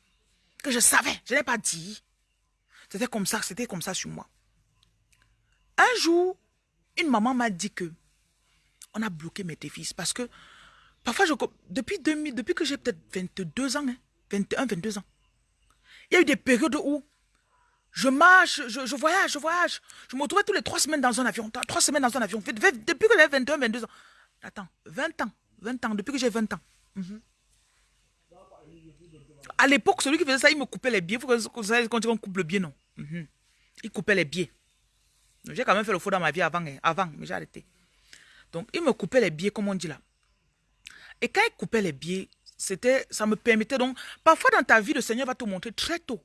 Que je savais, je n'ai pas dit. C'était comme ça, c'était comme ça sur moi. Un jour, une maman m'a dit que on a bloqué mes défis parce que parfois, je, depuis, 2000, depuis que j'ai peut-être 22 ans, 21, hein, 22 ans, il y a eu des périodes où je marche, je, voyage, je voyage. Je me retrouvais tous les trois semaines dans un avion. Trois semaines dans un avion. Depuis que j'ai 21, 22 ans. Attends, 20 ans. 20 ans, depuis que j'ai 20 ans. Mhm. À l'époque, celui qui faisait ça, il me coupait les billets. Vous savez quand on coupe le billet, non? Mhm. Il coupait les billets. J'ai quand même fait le faux dans ma vie avant, hein, avant mais j'ai arrêté. Donc, il me coupait les billets, comme on dit là. Et quand il coupait les billets, c'était, ça me permettait donc, parfois dans ta vie, le Seigneur va te montrer très tôt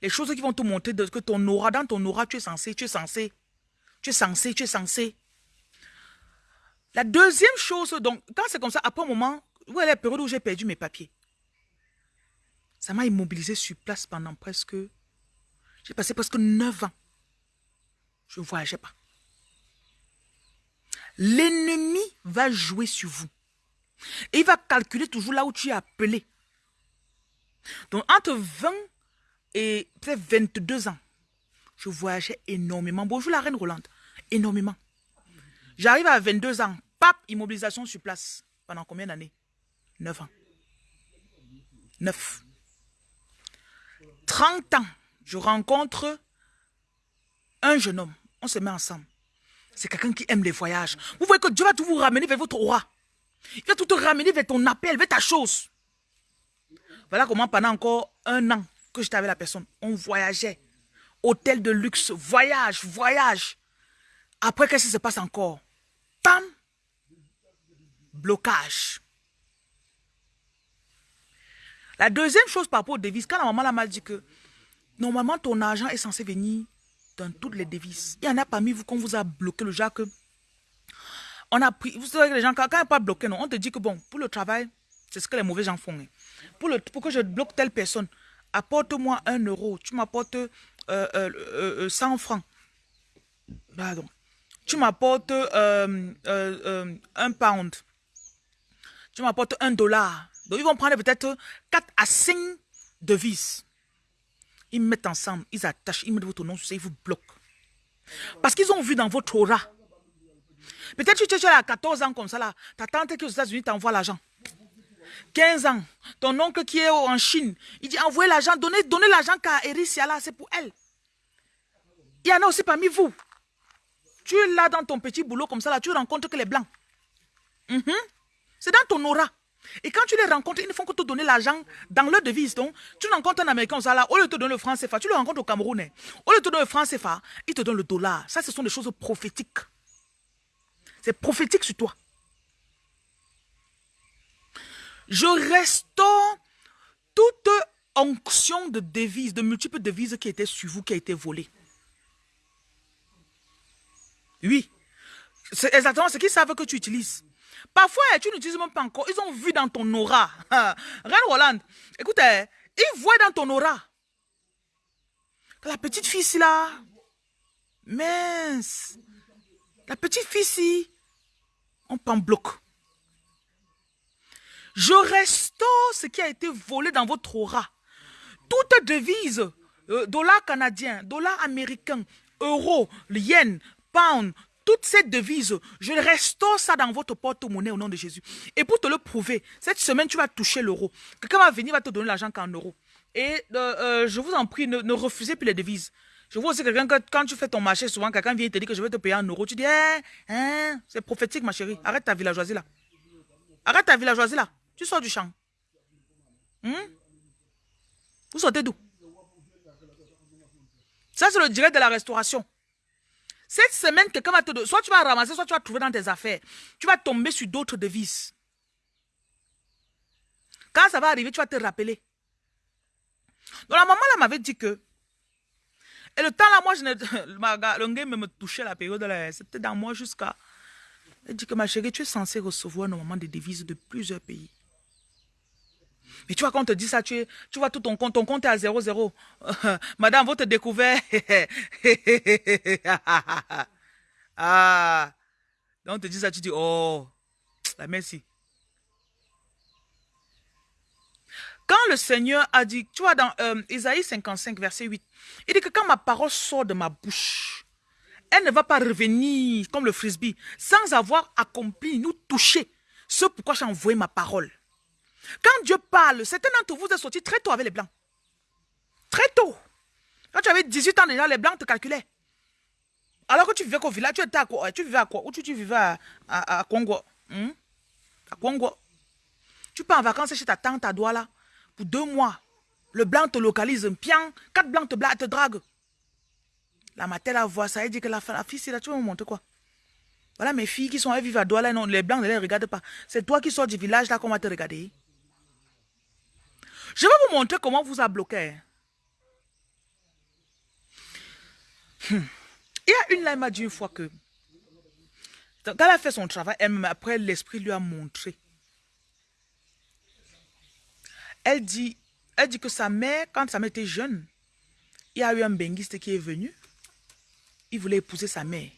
les choses qui vont te montrer que ton aura, dans ton aura, tu es censé, tu es censé, tu es censé, tu es censé. La deuxième chose, donc, quand c'est comme ça, après un moment, est la période où j'ai perdu mes papiers Ça m'a immobilisé sur place pendant presque... J'ai passé presque neuf ans. Je ne voyageais pas. L'ennemi va jouer sur vous. Et il va calculer toujours là où tu es appelé. Donc, entre 20 et peut-être 22 ans, je voyageais énormément. Bonjour la reine Rolande. Énormément. J'arrive à 22 ans. Pape, immobilisation sur place. Pendant combien d'années? 9 ans. 9. 30 ans, je rencontre un jeune homme. On se met ensemble. C'est quelqu'un qui aime les voyages. Vous voyez que Dieu va tout vous ramener vers votre aura. Il va tout te ramener vers ton appel, vers ta chose. Voilà comment pendant encore un an, que j'étais avec la personne, on voyageait. Hôtel de luxe, voyage, voyage. Après, qu'est-ce qui se passe encore? Pam Blocage. La deuxième chose par rapport aux devises, quand la maman m'a dit que normalement ton argent est censé venir dans toutes les devises. Il y en a parmi vous qu'on vous a bloqué le genre que on a pris, vous savez que les gens, quand, quand pas bloqué, non, on te dit que bon, pour le travail, c'est ce que les mauvais gens font. Hein. Pour, le, pour que je bloque telle personne, apporte-moi un euro, tu m'apportes euh, euh, 100 euh, euh, francs. Pardon. Tu m'apportes un pound. Tu m'apportes un dollar. Donc, ils vont prendre peut-être 4 à 5 devises. Ils mettent ensemble, ils attachent, ils mettent votre nom sur ça, ils vous bloquent. Parce qu'ils ont vu dans votre aura. Peut-être que tu es à 14 ans comme ça là. Ta tante qui est États-Unis t'envoie l'argent. 15 ans, ton oncle qui est en Chine, il dit envoyez l'argent, donnez, donnez l'argent qu'à Ericia là, c'est pour elle. Il y en a aussi parmi vous. Tu es là dans ton petit boulot comme ça, là, tu rencontres que les blancs. Mhm. C'est dans ton aura. Et quand tu les rencontres, ils ne font que te donner l'argent dans leur devise. Donc, tu rencontres un Américain, ça là, au lieu de te donner le franc CFA, tu le rencontres au Camerounais. Au lieu de te donner le franc CFA, il te donne le dollar. Ça, ce sont des choses prophétiques. C'est prophétique sur toi. Je restaure toute onction de devises, de multiples devises qui étaient sur vous, qui a été volée. Oui. C'est exactement ce qu'ils savent que tu utilises. Parfois, eh, tu n'utilises même pas encore. Ils ont vu dans ton aura. Reine Roland, écoute, eh, ils voient dans ton aura. Que la petite fille ici là, mince. La petite fille ici, on prend bloc. Je restaure ce qui a été volé dans votre aura. Toute devise, euh, dollar canadien, dollar américain, euro, yen, pound, toutes ces devises, je restaure ça dans votre porte-monnaie au nom de Jésus. Et pour te le prouver, cette semaine, tu vas toucher l'euro. Quelqu'un va venir, va te donner l'argent qu'en euros. Et euh, euh, je vous en prie, ne, refusez plus les devises. Je vois aussi quelqu'un que quand tu fais ton marché, souvent quelqu'un vient te dire que je vais te payer en euros. Tu dis, hein, hein, c'est prophétique ma chérie. Arrête ta villageoisie là. Arrête ta villageoisie là. Tu sors du champ. Hmm? Vous sortez d'où? Ça, c'est le direct de la restauration. Cette semaine, quelqu'un va te... Soit tu vas ramasser, soit tu vas trouver dans tes affaires. Tu vas tomber sur d'autres devises. Quand ça va arriver, tu vas te rappeler. Donc la maman là m'avait dit que... Et le temps là, moi, je ne... le gars me touchait la période là. C'était dans moi jusqu'à... Elle dit que ma chérie, tu es censée recevoir normalement des devises de plusieurs pays. Mais tu vois, quand on te dit ça, tu, tu vois tout ton compte, ton compte est à 0,0. Madame, votre découvert. ah. Donc on te dit ça, tu dis, oh, la merci. Quand le Seigneur a dit, tu vois, dans euh, Isaïe 55, verset 8, il dit que quand ma parole sort de ma bouche, elle ne va pas revenir comme le frisbee, sans avoir accompli, nous toucher ce pourquoi j'ai envoyé ma parole. Quand Dieu parle, certains d'entre vous êtes sortis très tôt avec les blancs. Très tôt. Quand tu avais 18 ans déjà, les blancs te calculaient. Alors que tu vivais qu'au village, tu étais à quoi? Tu vivais à quoi? Ou tu, vivais à, à, Congo? Hmm? À Congo. Tu pars en vacances chez ta tante à Douala pour deux mois. Le blanc te localise, un pian, quatre blancs te, te draguent. La matin, la voix ça, elle dit que la, la fille, c'est là, tu vas me montrer quoi? Voilà mes filles qui sont à vivre à Douala, non, les blancs ne les regardent pas. C'est toi qui sors du village là qu'on va te regarder. Je vais vous montrer comment vous a bloqué. Hmm. Il y a une là, elle m'a dit une fois que, quand elle a fait son travail, elle, après l'esprit lui a montré. Elle dit, elle dit que sa mère, quand sa mère était jeune, il y a eu un benguiste qui est venu. Il voulait épouser sa mère.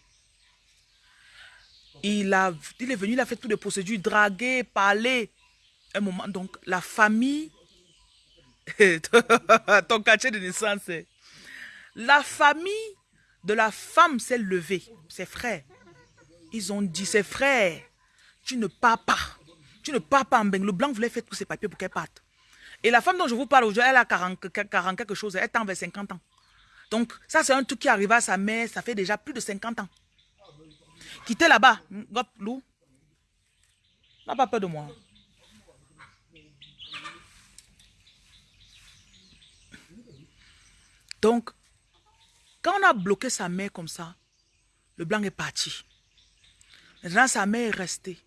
Il, il est venu, il a fait toutes les procédures, draguer, parler. Un moment, donc la famille ton quartier de naissance. La famille de la femme s'est levée. Ses frères. Ils ont dit, ses frères, tu ne pars pas. Tu ne pars pas en bain. Le blanc voulait faire tous ses papiers pour qu'elle parte. Et la femme dont je vous parle aujourd'hui, elle a 40, 40 quelque chose. Elle en vers 50 ans. Donc, ça, c'est un truc qui arrive à sa mère. Ça fait déjà plus de 50 ans. Quittez là-bas. Lou. N'a pas peur de moi. Donc, quand on a bloqué sa mère comme ça, le blanc est parti. Maintenant, sa mère est restée.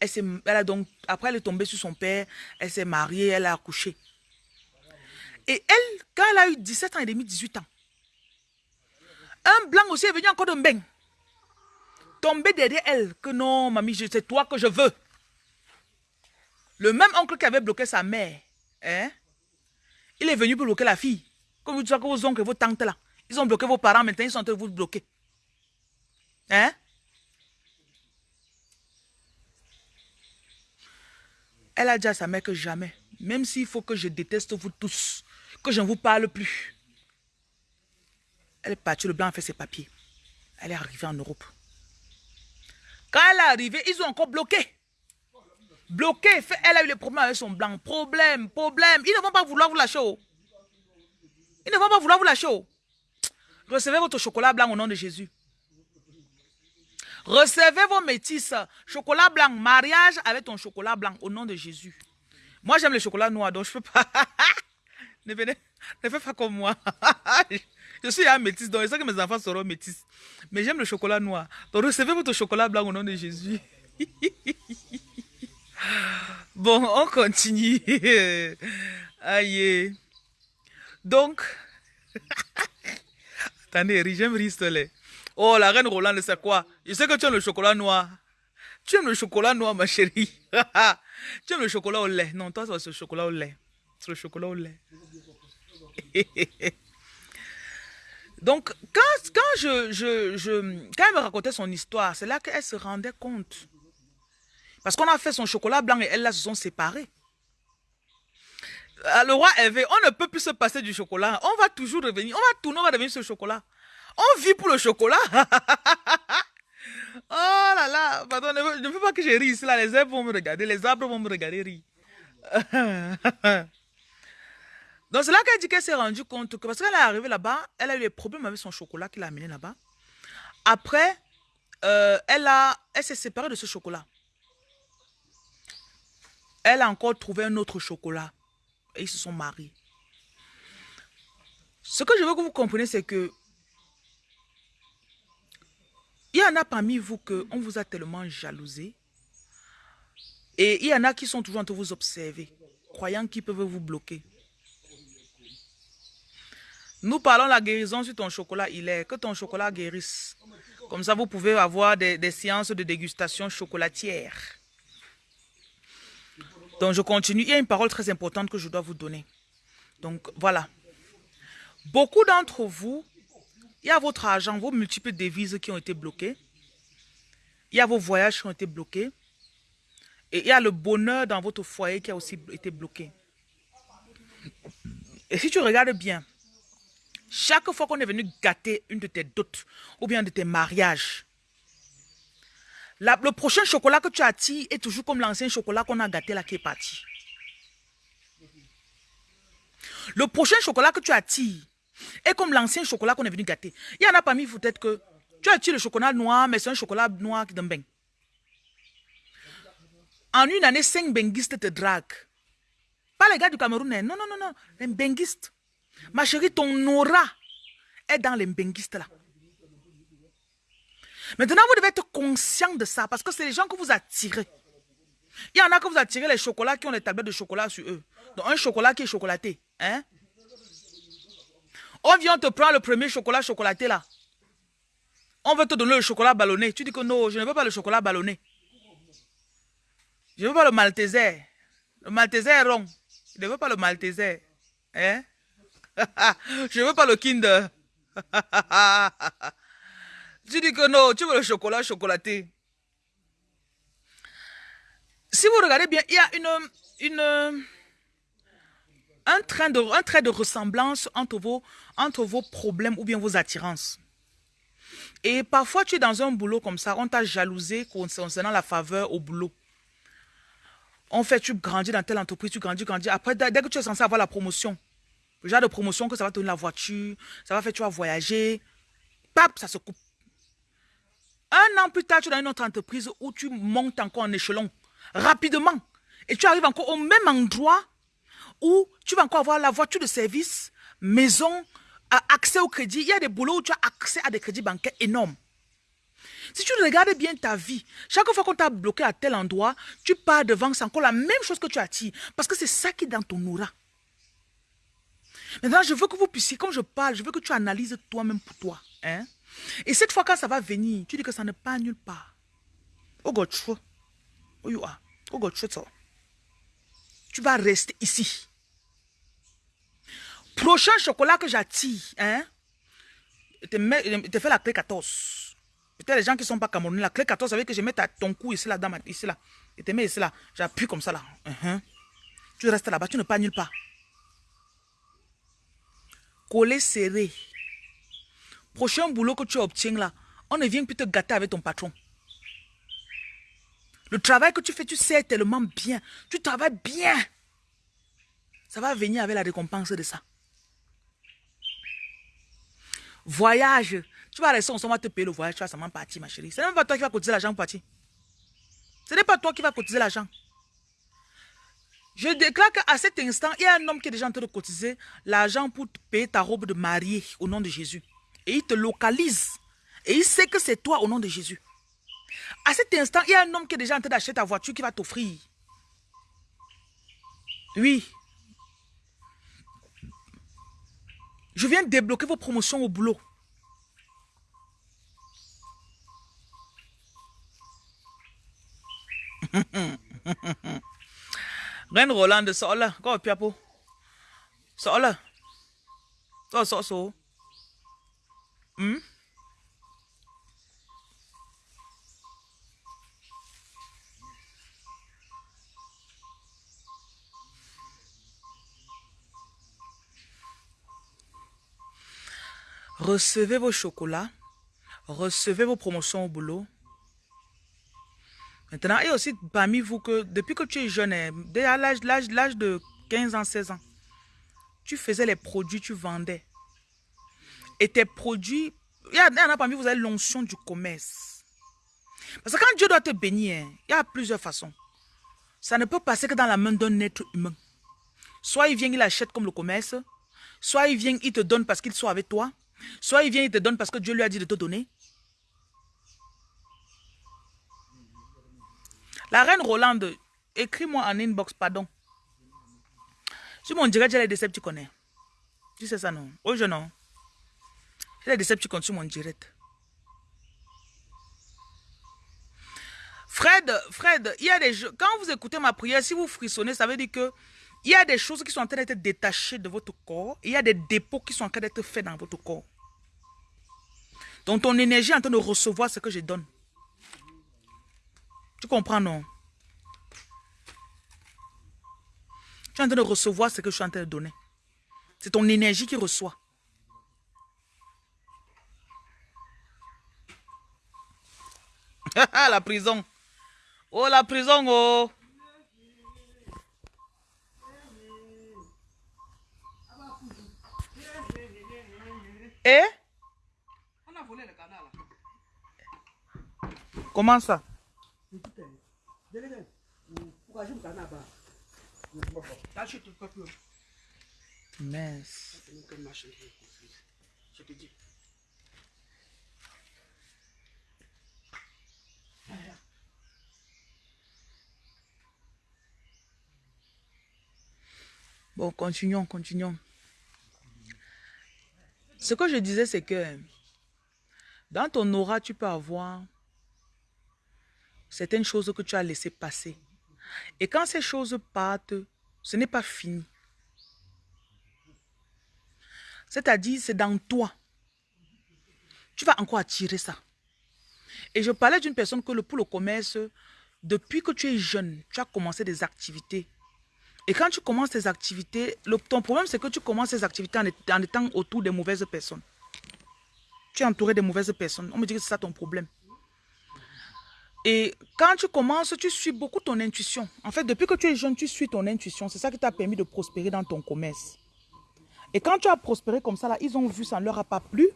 Elle, a donc, après, elle est tombée sur son père, elle s'est mariée, elle a accouché. Et elle, quand elle a eu 17 ans et demi, 18 ans, un blanc aussi est venu encore de Mbeng. Tomber derrière elle, que non, mamie, c'est toi que je veux. Le même oncle qui avait bloqué sa mère, hein, il est venu bloquer la fille. Comme vous dites que vos oncles et vos tantes là, ils ont bloqué vos parents, maintenant ils sont en train de vous bloquer. Hein? Elle a dit à sa mère que jamais, même s'il faut que je déteste vous tous, que je ne vous parle plus. Elle est partie, le blanc a fait ses papiers. Elle est arrivée en Europe. Quand elle est arrivée, ils ont encore bloqué. Bloqué. Elle a eu les problèmes avec son blanc. Problème, problème. Ils ne vont pas vouloir vous lâcher. Ils ne vont pas vouloir vous lâcher. Oh. Recevez votre chocolat blanc au nom de Jésus. Recevez vos métisses. Chocolat blanc, mariage avec ton chocolat blanc au nom de Jésus. Moi, j'aime le chocolat noir, donc je ne peux pas. ne, venez, ne faites pas comme moi. je suis un métis, donc je sais que mes enfants seront métis. Mais j'aime le chocolat noir. Donc recevez votre chocolat blanc au nom de Jésus. Bon, on continue. Aïe. Donc, attendez, j'aime ristoler. Oh, la reine Roland, c'est quoi? Je sais que tu aimes le chocolat noir. Tu aimes le chocolat noir, ma chérie. tu aimes le chocolat au lait. Non, toi, c'est le chocolat au lait. C'est le chocolat au lait. Donc, quand, quand, je, je, quand elle me racontait son histoire, c'est là qu'elle se rendait compte. Parce qu'on a fait son chocolat blanc et elle, là, se sont séparés. Le roi Hervé, on ne peut plus se passer du chocolat. On va toujours revenir. On va tourner, on va revenir sur le chocolat. On vit pour le chocolat. oh là là. Pardon, ne, veux pas que je rie. Là. Les arbres vont me regarder. Les arbres vont me regarder rire. Donc c'est là qu'elle dit qu'elle s'est rendue compte que parce qu'elle est arrivée là-bas, elle a eu des problèmes avec son chocolat qu'il a amené là-bas. Après, euh, elle, elle s'est séparée de ce chocolat. Elle a encore trouvé un autre chocolat. Et ils se sont mariés. Ce que je veux que vous compreniez, c'est que il y en a parmi vous que on vous a tellement jalousé. Et il y en a qui sont toujours en train de vous observer, croyant qu'ils peuvent vous bloquer. Nous parlons de la guérison sur ton chocolat, il est que ton chocolat guérisse. Comme ça, vous pouvez avoir des, des séances de dégustation chocolatière. Donc, je continue. Il y a une parole très importante que je dois vous donner. Donc, voilà. Beaucoup d'entre vous, il y a votre argent, vos multiples devises qui ont été bloquées. Il y a vos voyages qui ont été bloqués. Et il y a le bonheur dans votre foyer qui a aussi été bloqué. Et si tu regardes bien, chaque fois qu'on est venu gâter une de tes dots ou bien de tes mariages, le prochain chocolat que tu attires est toujours comme l'ancien chocolat qu'on a gâté là qui est parti. Le prochain chocolat que tu attires est comme l'ancien chocolat qu'on est venu gâter. Il y en a parmi vous peut-être que tu attires le chocolat noir, mais c'est un chocolat noir qui donne En une année, cinq benguistes te draguent. Pas les gars du Cameroun, hein. non, non, non, non, les benguistes. Ma chérie, ton aura est dans les benguistes là. Maintenant, vous devez être conscient de ça parce que c'est les gens que vous attirez. Il y en a que vous attirez les chocolats qui ont les tablettes de chocolat sur eux. Donc, un chocolat qui est chocolaté. Hein? On vient te prendre le premier chocolat chocolaté là. On veut te donner le chocolat ballonné. Tu dis que non, je ne veux pas le chocolat ballonné. Je ne veux pas le malteser. Le malteser est rond. Je ne veux pas le malteser. Hein? je ne veux pas le kinder. Tu dis que non, tu veux le chocolat chocolaté. Si vous regardez bien, il y a une, un, train de, un trait de ressemblance entre vos, entre vos problèmes ou bien vos attirances. Et parfois, tu es dans un boulot comme ça, on t'a jalousé concernant la faveur au boulot. En fait, tu grandis dans telle entreprise, tu grandis, grandis. Après, dès que tu es censé avoir la promotion, le genre de promotion que ça va te donner la voiture, ça va faire tu vas voyager, pap, ça se coupe. Un an plus tard, tu es dans une autre entreprise où tu montes encore en échelon rapidement. Et tu arrives encore au même endroit où tu vas encore avoir la voiture de service, maison, accès au crédit. Il y a des boulots où tu as accès à des crédits bancaires énormes. Si tu regardes bien ta vie, chaque fois qu'on t'a bloqué à tel endroit, tu pars devant, c'est encore la même chose que tu attires. Parce que c'est ça qui est dans ton aura. Maintenant, je veux que vous puissiez, comme je parle, je veux que tu analyses toi-même pour toi. Hein? Et cette fois, quand ça va venir, tu dis que ça ne part nulle part. Tu vas rester ici. Prochain chocolat que j'attire, hein, te, fais la clé 14. Peut-être les gens qui ne sont pas camerounais, la clé 14, ça veut que je mets ton cou ici, là, dans ma, ici, là. Et te mets ici, là. J'appuie comme ça, là. Uh-huh. Tu restes là-bas, tu ne pars nulle part. Coller serré. Prochain boulot que tu obtiens là, on ne vient plus te gâter avec ton patron. Le travail que tu fais, tu sais tellement bien. Tu travailles bien. Ça va venir avec la récompense de ça. Voyage. Tu vas rester, on va te payer le voyage, tu vas seulement partir, ma chérie. Ce n'est même pas toi qui vas cotiser l'argent pour partir. Ce n'est pas toi qui vas cotiser l'argent. Je déclare qu'à cet instant, il y a un homme qui est déjà en train de cotiser l'argent pour payer ta robe de mariée au nom de Jésus et il te localise. Et il sait que c'est toi au nom de Jésus. À cet instant, il y a un homme qui est déjà en train d'acheter ta voiture qui va t'offrir. Oui. Je viens débloquer vos promotions au boulot. Reine Roland, sors là. Go, Piapo. Sors là. Sors, sors, sors. Hmm? Recevez vos chocolats. Recevez vos promotions au boulot. Maintenant, et aussi parmi vous que depuis que tu es jeune, hein, dès l'âge de 15 ans, 16 ans, tu faisais les produits, tu vendais. Et tes produits, il y, en a parmi vous, vous avez l'onction du commerce. Parce que quand Dieu doit te bénir, hein, il y a plusieurs façons. Ça ne peut passer que dans la main d'un être humain. Soit il vient, il achète comme le commerce. Soit il vient, il te donne parce qu'il soit avec toi. Soit il vient, il te donne parce que Dieu lui a dit de te donner. La reine Rolande, écris-moi en inbox, pardon. Sur mon direct, j'ai les Decepticons. Tu sais ça, non? Oh, je non. J'ai les Decepticons sur mon direct. Fred, Fred, il y a des quand vous écoutez ma prière, si vous frissonnez, ça veut dire que il y a des choses qui sont en train d'être détachées de votre corps. il y a des dépôts qui sont en train d'être faits dans votre corps. Donc ton énergie est en train de recevoir ce que je donne. Tu comprends, non? Tu es en train de recevoir ce que je suis en train de donner. C'est ton énergie qui reçoit. la prison. Oh, la prison, oh. Et On a volé le canal. Comment ça? Mince. Bon, continuons, continuons. Ce que je disais, c'est que dans ton aura, tu peux avoir certaines choses que tu as laissées passer. Et quand ces choses partent, ce n'est pas fini. C'est-à-dire, c'est dans toi. Tu vas encore attirer ça. Et je parlais d'une personne que pour le commerce, depuis que tu es jeune, tu as commencé des activités. Et quand tu commences tes activités, ton problème c'est que tu commences ces activités en, étant autour des mauvaises personnes. Tu es entouré des mauvaises personnes. On me dit que c'est ça ton problème. Et quand tu commences, tu suis beaucoup ton intuition. En fait, depuis que tu es jeune, tu suis ton intuition. C'est ça qui t'a permis de prospérer dans ton commerce. Et quand tu as prospéré comme ça, là, ils ont vu, ça ne leur a pas plu.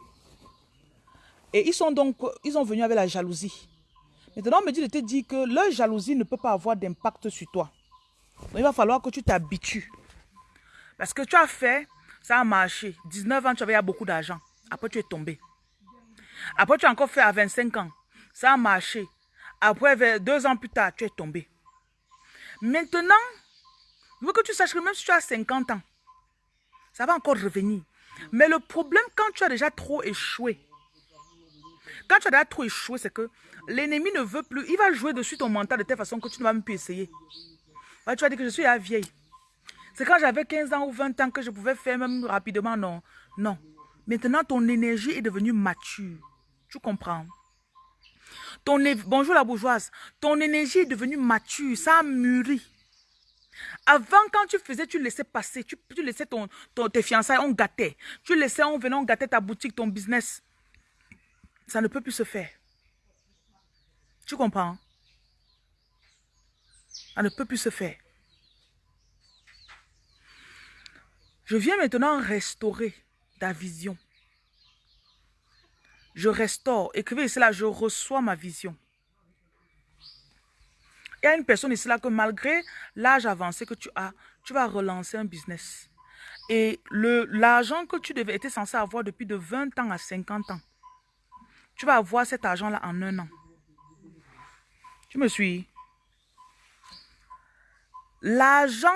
Et ils sont donc, ils ont venu avec la jalousie. Maintenant, on me dit de te dire que leur jalousie ne peut pas avoir d'impact sur toi. Il va falloir que tu t'habitues. Parce que tu as fait, ça a marché. 19 ans, tu avais beaucoup d'argent. Après, tu es tombé. Après, tu as encore fait à 25 ans. Ça a marché. Après, deux ans plus tard, tu es tombé. Maintenant, je veux que tu saches que même si tu as 50 ans, ça va encore revenir. Mais le problème, quand tu as déjà trop échoué, quand tu as déjà trop échoué, c'est que l'ennemi ne veut plus. Il va jouer dessus ton mental de telle façon que tu ne vas même plus essayer. Tu vas dire que je suis la vieille. C'est quand j'avais 15 ans ou 20 ans que je pouvais faire même rapidement. Non, non. Maintenant, ton énergie est devenue mature. Tu comprends? Bonjour la bourgeoise. Ton énergie est devenue mature. Ça a mûri. Avant, quand tu faisais, tu laissais passer. Tu, laissais ton, tes fiançailles, on gâtait. Tu laissais, on venait, on gâtait ta boutique, ton business. Ça ne peut plus se faire. Tu comprends? Ça ne peut plus se faire. Je viens maintenant restaurer ta vision. Je restaure. Écrivez cela, je reçois ma vision. Il y a une personne ici là que malgré l'âge avancé que tu as, tu vas relancer un business. Et l'argent que tu devais être censé avoir depuis de 20 ans à 50 ans, tu vas avoir cet argent-là en un an. Tu me suis? L'argent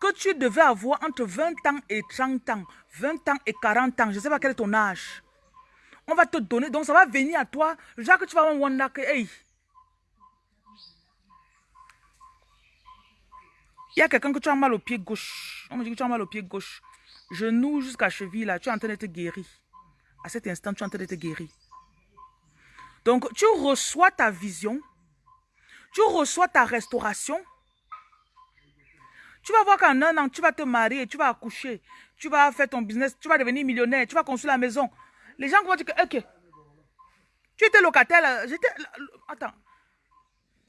que tu devais avoir entre 20 ans et 30 ans, 20 ans et 40 ans, je ne sais pas quel est ton âge. On va te donner, donc ça va venir à toi. Genre que tu vas voir que, hey. Il y a quelqu'un que tu as mal au pied gauche. On me dit que tu as mal au pied gauche. Genou jusqu'à cheville, là, tu es en train d'être guéri. À cet instant, tu es en train d'être guéri. Donc, tu reçois ta vision. Tu reçois ta restauration. Tu vas voir qu'en un an, tu vas te marier, tu vas accoucher, tu vas faire ton business, tu vas devenir millionnaire, tu vas construire la maison. Les gens vont dire que, ok, tu étais locataire, attends,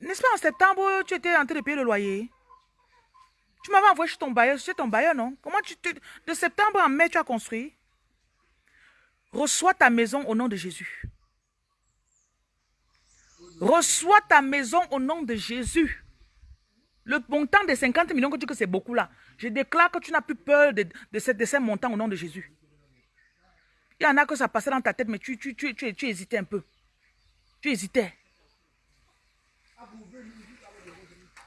n'est-ce pas en septembre, tu étais en train de payer le loyer? Tu m'avais envoyé chez ton bailleur, chez ton bailleur, non? Comment tu, de septembre à mai, tu as construit? Reçois ta maison au nom de Jésus. Reçois ta maison au nom de Jésus. Le montant de 50 millions que tu dis que c'est beaucoup là, je déclare que tu n'as plus peur de, de, ces, de, montants au nom de Jésus. Il y en a que ça passait dans ta tête, mais tu, tu, tu, tu, tu hésitais un peu. Tu hésitais.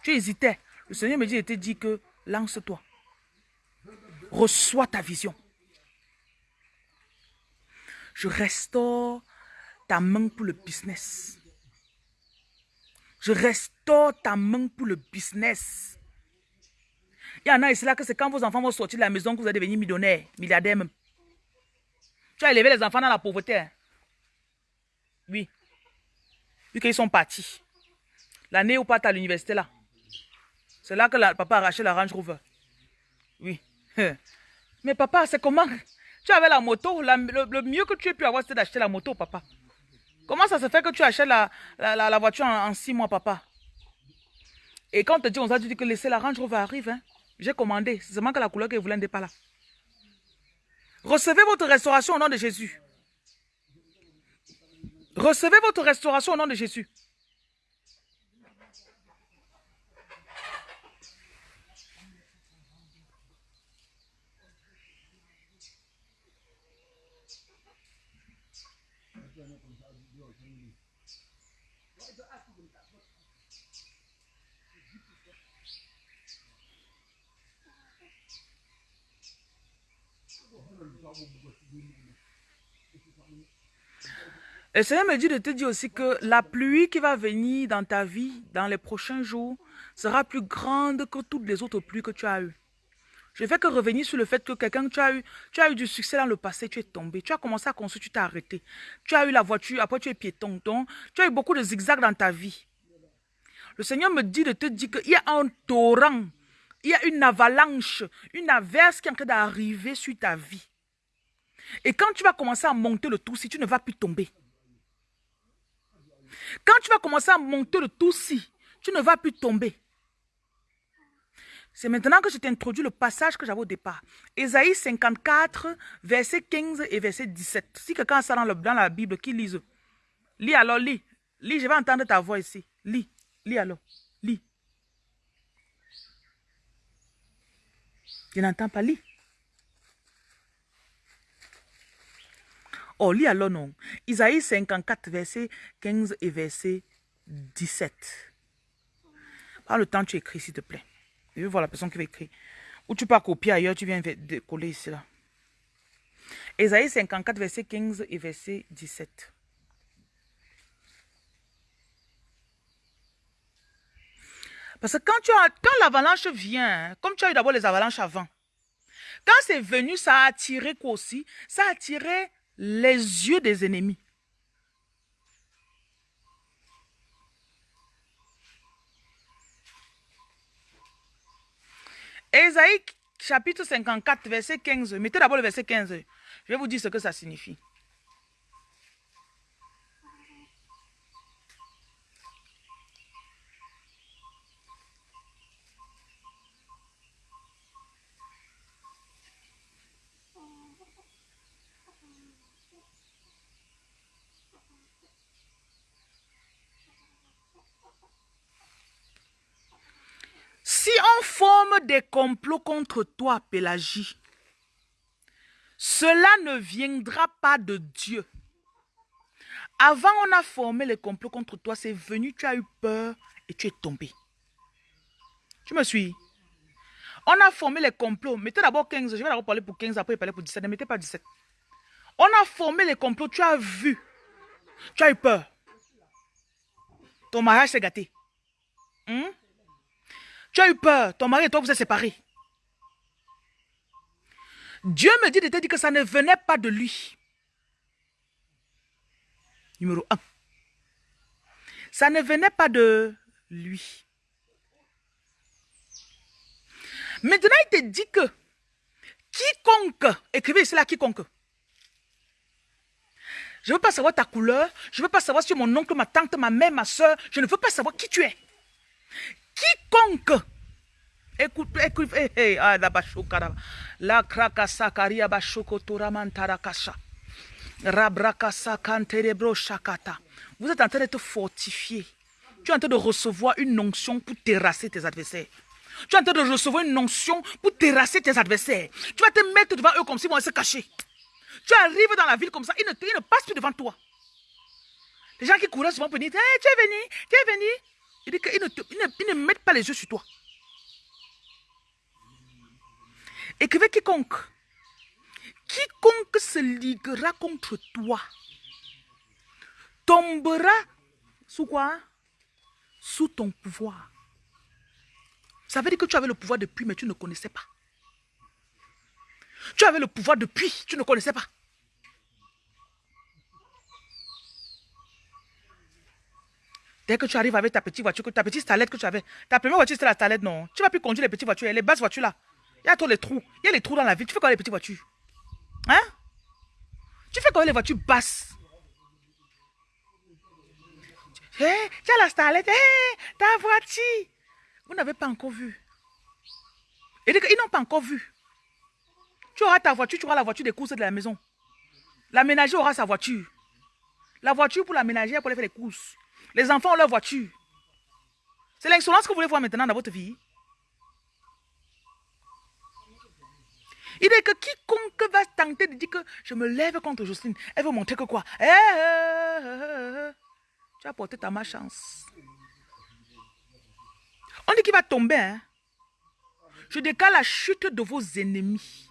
Tu hésitais. Le Seigneur me dit, il te dit que lance-toi. Reçois ta vision. Je restaure ta main pour le business. Restaure ta main pour le business. Il y en a ici là que c'est quand vos enfants vont sortir de la maison que vous allez devenir millionnaire, milliardaire même. Tu as élevé les enfants dans la pauvreté. Hein? Oui. Vu qu'ils sont partis. L'année où pas à l'université là. C'est là que le papa a arraché la Range Rover. Oui. Mais papa, c'est comment? Tu avais la moto. le, mieux que tu aies pu avoir, c'était d'acheter la moto, papa. Comment ça se fait que tu achètes la, la, voiture en, six mois, papa? Et quand on te dit, on t'a dit que laisser la Range Rover arrive, hein? j'ai commandé. C'est seulement que la couleur que vous n'est pas là. Recevez votre restauration au nom de Jésus. Recevez votre restauration au nom de Jésus. Le Seigneur me dit de te dire aussi que la pluie qui va venir dans ta vie dans les prochains jours sera plus grande que toutes les autres pluies que tu as eues. Je ne fais que revenir sur le fait que quelqu'un, tu as eu, tu as eu du succès dans le passé, tu es tombé, tu as commencé à construire, tu t'es arrêté. Tu as eu la voiture, après tu es piéton. Tu as eu beaucoup de zigzags dans ta vie. Le Seigneur me dit de te dire qu'il y a un torrent, il y a une avalanche, une averse qui est en train d'arriver sur ta vie. Et quand tu vas commencer à monter le tout, si tu ne vas plus tomber. Quand tu vas commencer à monter le tout, si tu ne vas plus tomber. C'est maintenant que je t'introduis le passage que j'avais au départ. Ésaïe 54, verset 15 et verset 17. Si quelqu'un ça dans, dans la Bible, qui lise Lis alors, lis. Lis, je vais entendre ta voix ici. Lis, lis alors, lis. Je n'entends pas, lis. Oh, lis alors non. Isaïe 54, verset 15 et verset 17. Par le temps, tu écris, s'il te plaît. Je veux voir la personne qui va écrire. Ou tu peux copier ailleurs, tu viens de coller ici, là. Isaïe 54, verset 15 et verset 17. Parce que quand, quand l'avalanche vient, comme tu as eu d'abord les avalanches avant, quand c'est venu, ça a attiré quoi aussi? Ça a attiré les yeux des ennemis. Ésaïe chapitre 54, verset 15. Mettez d'abord le verset 15. Je vais vous dire ce que ça signifie. Forme des complots contre toi, Pélagie, cela ne viendra pas de Dieu. Avant, on a formé les complots contre toi, c'est venu, tu as eu peur et tu es tombé. Tu me suis? On a formé les complots. Mettez d'abord 15. Je vais d'abord parler pour 15, après parler pour 17. Ne mettez pas 17. On a formé les complots. Tu as vu. Tu as eu peur. Ton mariage s'est gâté. Hmm? Tu as eu peur. Ton mari et toi, vous êtes séparés. Dieu me dit de te dire que ça ne venait pas de lui. Numéro 1. Ça ne venait pas de lui. Maintenant, il te dit que quiconque, écrivez cela quiconque. Je ne veux pas savoir ta couleur, je ne veux pas savoir si mon oncle, ma tante, ma mère, ma soeur, je ne veux pas savoir qui tu es. Quiconque, écoute, écoute, hey, hey, ah, la bachokara, la krakasa karia bachoko toramantarakasha, rabrakasa kanterebro shakata. Vous êtes en train d'être fortifié. Tu es en train de recevoir une onction pour terrasser tes adversaires. Tu es en train de recevoir une onction pour terrasser tes adversaires. Tu vas te mettre devant eux comme s'ils vont se cacher. Tu arrives dans la ville comme ça, ils ne, ils ne passent plus devant toi. Les gens qui courent souvent pour dire hey, Tu es venu, tu es venu. Il dit qu'ils ne, ne mettent pas les yeux sur toi. Écrivez quiconque. Quiconque se liguera contre toi tombera sous quoi? Sous ton pouvoir. Ça veut dire que tu avais le pouvoir depuis, mais tu ne connaissais pas. Tu avais le pouvoir depuis, tu ne connaissais pas. Dès que tu arrives avec ta petite voiture, ta petite stalette que tu avais, ta première voiture c'était la stalette, non. Tu vas plus conduire les petites voitures, les basses voitures là. Il y a trop les trous. Il y a les trous dans la ville. Tu fais quoi les petites voitures? Hein? Tu fais quoi les voitures basses? Hé, tu as la stalette, hé, ta voiture. Vous n'avez pas encore vu. Et ils n'ont pas encore vu. Tu auras ta voiture, tu auras la voiture des courses de la maison. La ménager aura sa voiture. La voiture pour la ménagère pour aller faire les courses. Les enfants ont leur voiture. C'est l'insolence que vous voulez voir maintenant dans votre vie. Il dit que quiconque va tenter de dire que je me lève contre Jocelyne, elle veut montrer que quoi? Eh, eh, eh, Tu as porté ta malchance. On dit qu'il va tomber. Hein? Je décale la chute de vos ennemis.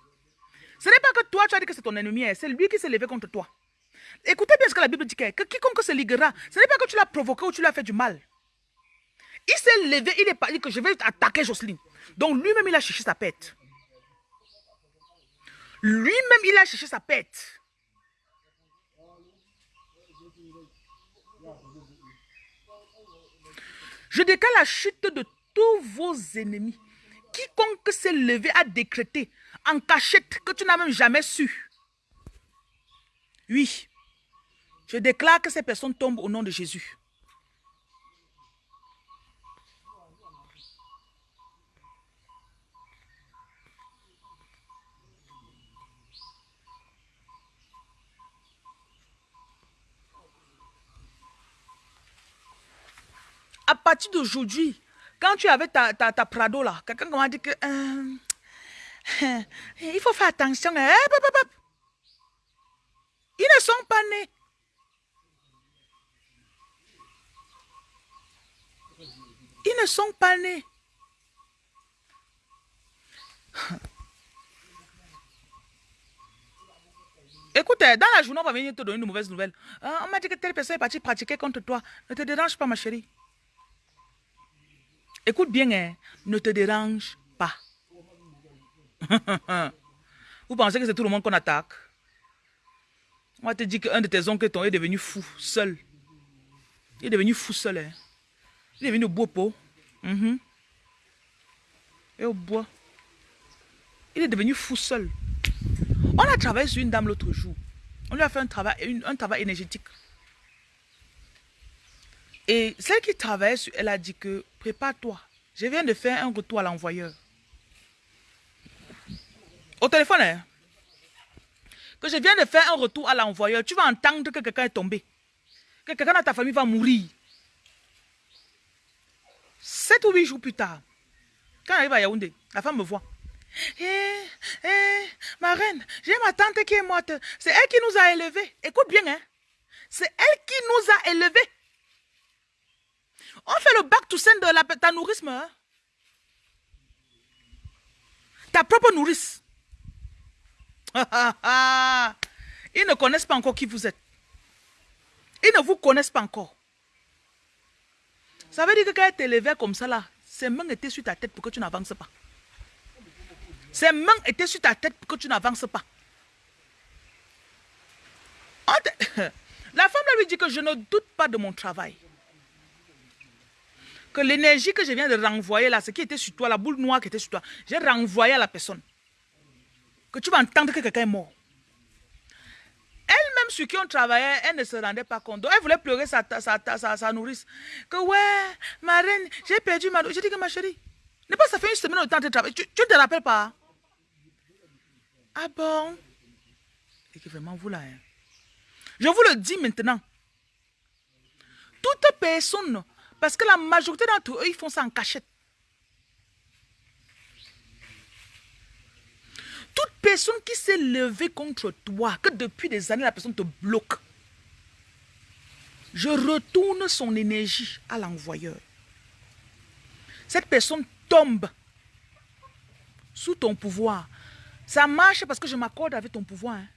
Ce n'est pas que toi, tu as dit que c'est ton ennemi, hein. c'est lui qui s'est levé contre toi. Écoutez bien ce que la Bible dit, que quiconque se liguera, ce n'est pas que tu l'as provoqué ou tu l'as fait du mal. Il s'est levé, il est pas dit que je vais attaquer Jocelyne. Donc lui-même, il a cherché sa pète. Lui-même, il a cherché sa pète. Je décale la chute de tous vos ennemis. Quiconque s'est levé à décréter en cachette que tu n'as même jamais su. Oui, je déclare que ces personnes tombent au nom de Jésus. À partir d'aujourd'hui, quand tu avais ta, ta, Prado là, quelqu'un m'a dit que... Euh, il faut faire attention. Hein, Ils ne sont pas nés. Ils ne sont pas nés. Écoute, dans la journée, on va venir te donner une mauvaise nouvelle. Ah, on m'a dit que telle personne est partie pratiquer contre toi. Ne te dérange pas, ma chérie. Écoute bien, hein, ne te dérange pas. Vous pensez que c'est tout le monde qu'on attaque? On va te dire qu'un de tes oncles est devenu fou, seul. Il est devenu fou seul. Hein. Il est devenu beau pot. Mhm. Et au bois. Il est devenu fou seul. On a travaillé sur une dame l'autre jour. On lui a fait un travail, un travail énergétique. Et celle qui travaillait sur elle a dit que prépare-toi. Je viens de faire un retour à l'envoyeur. Au téléphone, hein? Que je viens de faire un retour à l'envoyeur. Tu vas entendre que quelqu'un est tombé. Que quelqu'un dans ta famille va mourir. Sept ou huit jours plus tard, quand elle arrive à Yaoundé, la femme me voit. Eh, eh, ma reine, j'ai ma tante qui est morte. C'est elle qui nous a élevés. Écoute bien, hein. C'est elle qui nous a élevés. On fait le bac tout de la, ta nourrisme. Hein? Ta propre nourrice. Ils ne connaissent pas encore qui vous êtes. Ils ne vous connaissent pas encore. Ça veut dire que quand elle t'élevait comme ça là, ses mains étaient sur ta tête pour que tu n'avances pas. Ses mains étaient sur ta tête pour que tu n'avances pas. La femme lui dit que je ne doute pas de mon travail. Que l'énergie que je viens de renvoyer là, ce qui était sur toi, la boule noire qui était sur toi, j'ai renvoyé à la personne. Que tu vas entendre que quelqu'un est mort. Elle-même, sur qui on travaillait, elle ne se rendait pas compte. Donc, elle voulait pleurer sa, sa, sa, nourrice. Que ouais, ma reine, j'ai perdu ma J'ai dit que ma chérie, n'est pas ça fait une semaine de temps de travail. Tu ne te rappelles pas? Ah bon? Et que vraiment, vous là, hein? Je vous le dis maintenant. Toute personne, parce que la majorité d'entre eux, ils font ça en cachette. Toute personne qui s'est levée contre toi, que depuis des années la personne te bloque, je retourne son énergie à l'envoyeur. Cette personne tombe sous ton pouvoir. Ça marche parce que je m'accorde avec ton pouvoir. Hein.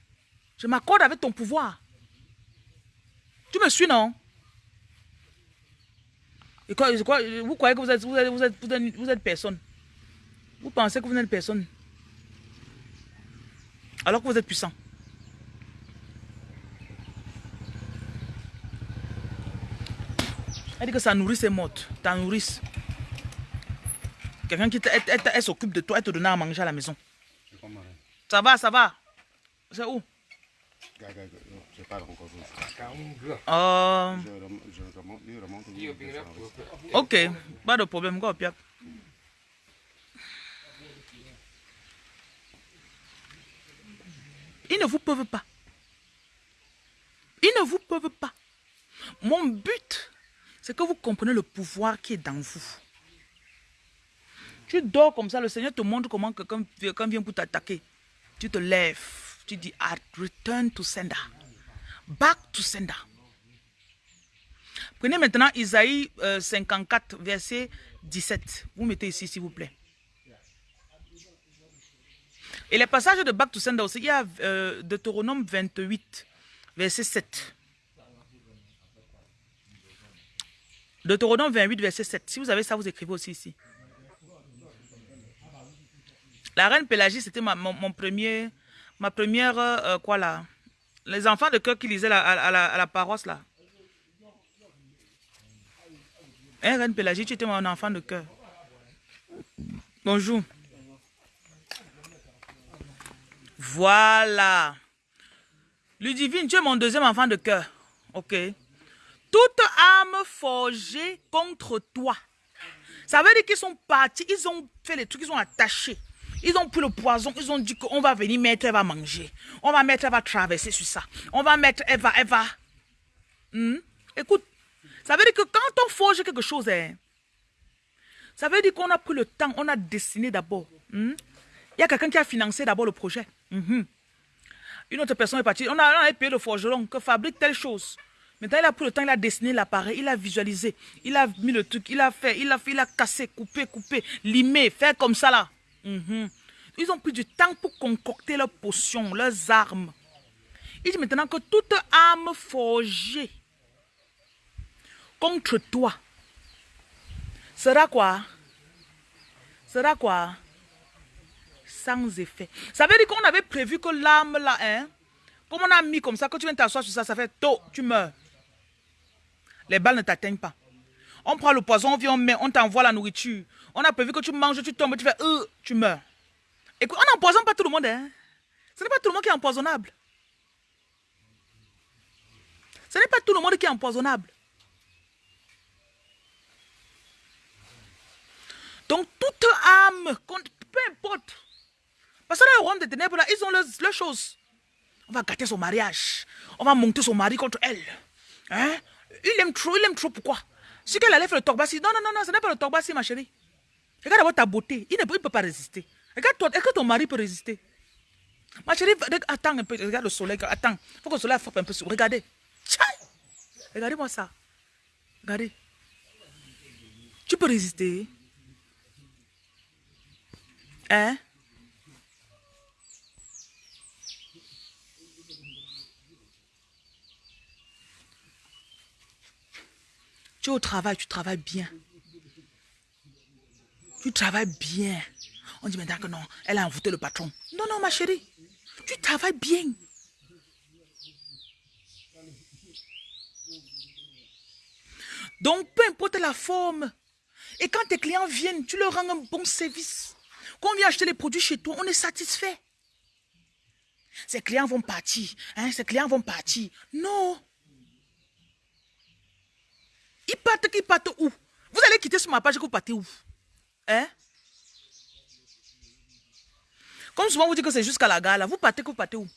Je m'accorde avec ton pouvoir. Tu me suis, non? Et quoi, Vous croyez que vous, êtes, personne? Vous pensez que vous n'êtes personne? Alors que vous êtes puissant. Elle dit que sa nourrice est morte. Ta nourrice. Quelqu'un qui s'occupe de toi, elle te donne à manger à la maison. Ça va, ça va. C'est où? Je parle encore. Euh... Ok, pas de problème. Go, Pierre. Ils ne vous peuvent pas. Ils ne vous peuvent pas. Mon but, c'est que vous comprenez le pouvoir qui est dans vous. Tu dors comme ça, le Seigneur te montre comment quelqu'un vient pour t'attaquer. Tu te lèves tu dis I return to sender. Back to sender. Prenez maintenant Isaïe 54, euh, verset 17. Vous mettez ici, s'il vous plaît. Et les passages de Back to Sender aussi, il y a euh, Deutéronome 28, verset 7. Deutéronome 28, verset 7. Si vous avez ça, vous écrivez aussi ici. La reine Pélagie, c'était mon, premier ma première, euh, quoi là? Les enfants de cœur qui lisaient à, la, paroisse là. Hein, Reine Pélagie, tu étais mon enfant de cœur. Bonjour. Voilà. Ludivine, tu es mon deuxième enfant de cœur. Ok. Toute âme forgée contre toi. Ça veut dire qu'ils sont partis, ils ont fait les trucs, ils ont attaché. Ils ont pris le poison, ils ont dit qu'on va venir mettre, elle va manger. On va mettre, elle va traverser sur ça. On va mettre, elle va, elle va. Hmm? Écoute, ça veut dire que quand on forge quelque chose, hein, ça veut dire qu'on a pris le temps, on a dessiné d'abord. Hmm? Il y a quelqu'un qui a financé d'abord le projet. Hmm. Une autre personne est partie. On a, on a payé le forgeron que fabrique telle chose. Maintenant, il a pris le temps, il a dessiné l'appareil, il a visualisé, il a mis le truc, il a fait, il a fait, il a cassé, coupé, coupé, limé, fait comme ça là. Mhm. Ils ont pris du temps pour concocter leurs potions, leurs armes. Il dit maintenant que toute arme forgée contre toi sera quoi? Sera quoi? Sans effet. Ça veut dire qu'on avait prévu que l'arme là, hein, comme on a mis comme ça, que tu viens t'asseoir sur ça, ça fait tôt, tu meurs. Les balles ne t'atteignent pas. On prend le poison, on vient, on met, on t'envoie la nourriture. On a prévu que tu manges, tu tombes, tu fais, euh, tu meurs. Écoute, on n'empoisonne pas tout le monde. Hein? Ce n'est pas tout le monde qui est empoisonnable. Ce n'est pas tout le monde qui est empoisonnable. Donc, toute âme, peu importe. Parce que dans le royaume des ténèbres, là, ils ont leurs, choses. On va gâter son mariage. On va monter son mari contre elle. Hein? Il aime trop, il aime trop. Pourquoi? Si qu'elle allait faire le togbassi. Non, non, non, non, ce n'est pas le togbassi, ma chérie. Regarde d'abord ta beauté. Il ne peut, pas résister. Regarde toi, est-ce que ton mari peut résister? Ma chérie, attends un peu, regarde le soleil. Attends, il faut que le soleil frappe un peu sur. Regardez. Regardez-moi ça. Regardez. Tu peux résister. Hein? Tu es au travail, tu travailles bien. Tu travailles bien. On dit maintenant que non, elle a envoûté le patron. Non, non, ma chérie. Tu travailles bien. Donc, peu importe la forme. Et quand tes clients viennent, tu leur rends un bon service. Quand on vient acheter les produits chez toi, on est satisfait. Ces clients vont partir. Hein, ces clients vont partir. Non. Ils partent, ils partent où? Vous allez quitter sur ma page que vous partez où? Hein? Comme souvent vous dites que c'est jusqu'à la gare, là, vous partez que vous partez où?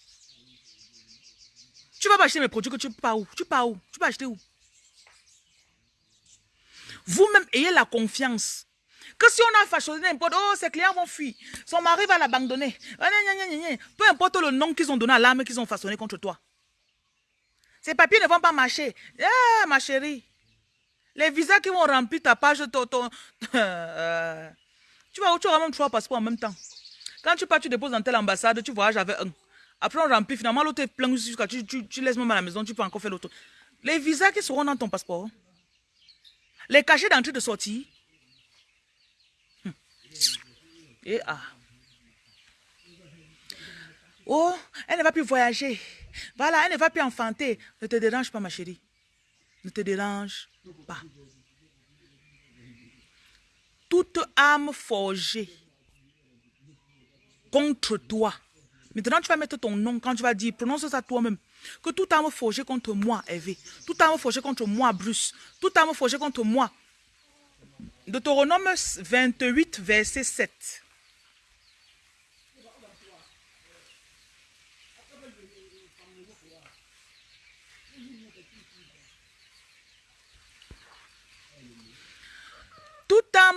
Tu vas pas acheter mes produits que tu pars où? Tu pars où? Tu vas acheter où? Vous-même, ayez la confiance. Que si on a façonné n'importe, oh, ces clients vont fuir. Son mari va l'abandonner. Ah, Peu importe le nom qu'ils ont donné à l'âme qu'ils ont façonné contre toi. Ces papiers ne vont pas marcher. Ah, ma chérie. Les visas qui vont remplir ta page, ton, ton euh, tu, vas, tu auras même trois passeports en même temps. Quand tu pars, tu déposes dans telle ambassade, tu voyages avec un. Après, on remplit. Finalement, l'autre est plein jusqu'à tu, tu, tu laisses même à la maison, tu peux encore faire l'autre. Les visas qui seront dans ton passeport. Les cachets d'entrée de sortie. Hum. Et ah. Oh, elle ne va plus voyager. Voilà, elle ne va plus enfanter. Ne te dérange pas, ma chérie. Ne te dérange Toute âme forgée contre toi. Maintenant, tu vas mettre ton nom quand tu vas dire, prononce ça toi-même. Que toute âme forgée contre moi, Hervé. Toute âme forgée contre moi, Bruce. Toute âme forgée contre moi. Deutéronome 28, verset 7.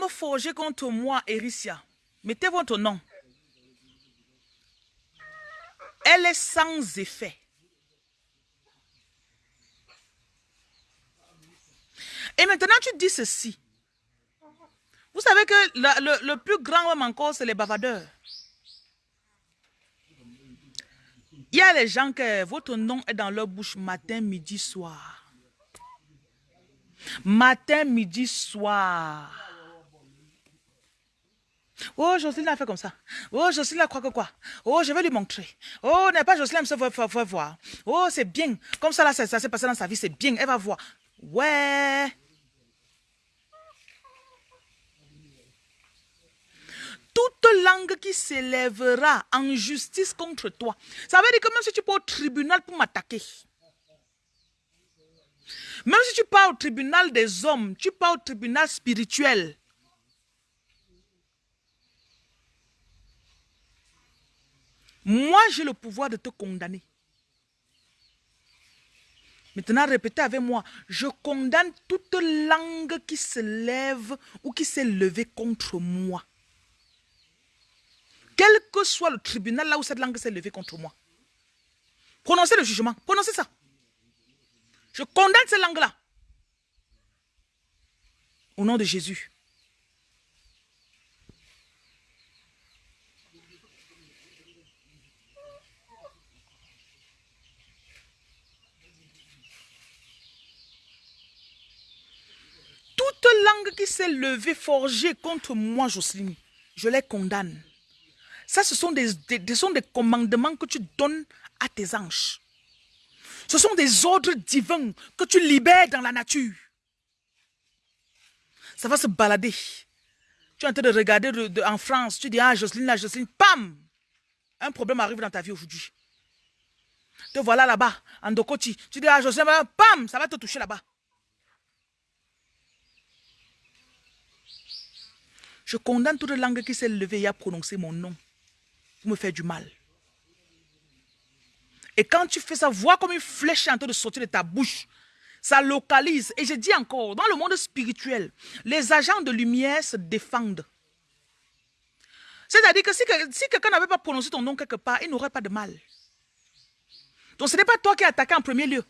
Forgée contre moi, Ericia, mettez votre nom. Elle est sans effet. Et maintenant, tu dis ceci. Vous savez que le, plus grand homme encore, c'est les bavardeurs. Il y a les gens que votre nom est dans leur bouche matin, midi, soir. Matin, midi, soir. Oh, Jocelyne a fait comme ça. Oh, Jocelyne a croit que quoi? Oh, je vais lui montrer. Oh, n'est pas Jocelyne, elle fait voir. Oh, c'est bien. Comme ça, là, ça, ça s'est passé dans sa vie, c'est bien. Elle va voir. Ouais. toute langue qui s'élèvera en justice contre toi. Ça veut dire que même si tu pars au tribunal pour m'attaquer, même si tu pars au tribunal des hommes, tu pars au tribunal spirituel. Moi, j'ai le pouvoir de te condamner. Maintenant, répétez avec moi. Je condamne toute langue qui se lève ou qui s'est levée contre moi. Quel que soit le tribunal là où cette langue s'est levée contre moi. Prononcez le jugement. Prononcez ça. Je condamne cette langue-là. Au nom de Jésus. Toute langue qui s'est levée, forgée contre moi, Jocelyne, je les condamne. Ça, ce sont des, sont des commandements que tu donnes à tes anges. Ce sont des ordres divins que tu libères dans la nature. Ça va se balader. Tu es en train de regarder en France, tu dis, ah, Jocelyne, là, Jocelyne, pam! Un problème arrive dans ta vie aujourd'hui. Te voilà là-bas, en Dokoti. Tu dis, ah, Jocelyne, pam! Ça va te toucher là-bas. Je condamne toute langue qui s'est levée et a prononcé mon nom pour me faire du mal. Et quand tu fais ça, vois comme une flèche en train de sortir de ta bouche. Ça localise. Et je dis encore, dans le monde spirituel, les agents de lumière se défendent. C'est-à-dire que si, quelqu'un n'avait pas prononcé ton nom quelque part, il n'aurait pas de mal. Donc ce n'est pas toi qui as attaqué en premier lieu.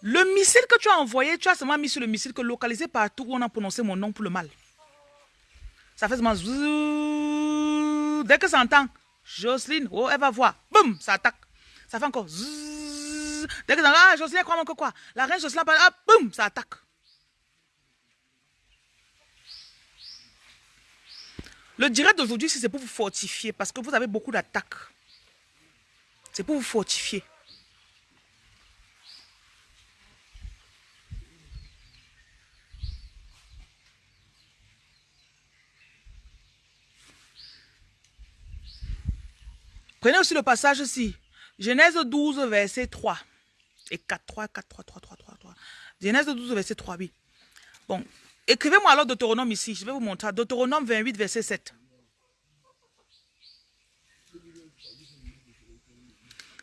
Le missile que tu as envoyé, tu as seulement mis sur le missile que localisé partout où on a prononcé mon nom pour le mal ça fait seulement. Dès que ça entend, Jocelyne, oh, elle va voir. Boum, ça attaque. Ça fait encore. Dès que ça entend, ah, Jocelyne, croit que quoi? La reine Jocelyne parle, ah, boum, ça attaque. Le direct d'aujourd'hui, c'est pour vous fortifier parce que vous avez beaucoup d'attaques. C'est pour vous fortifier. Prenez aussi le passage ici. Genèse 12, verset 3. Et 4, 3, 4, 3, 3, 3, 3, 3. Genèse 12, verset 3, oui. Bon, écrivez-moi alors Deutéronome ici. Je vais vous montrer. Deutéronome 28, verset 7.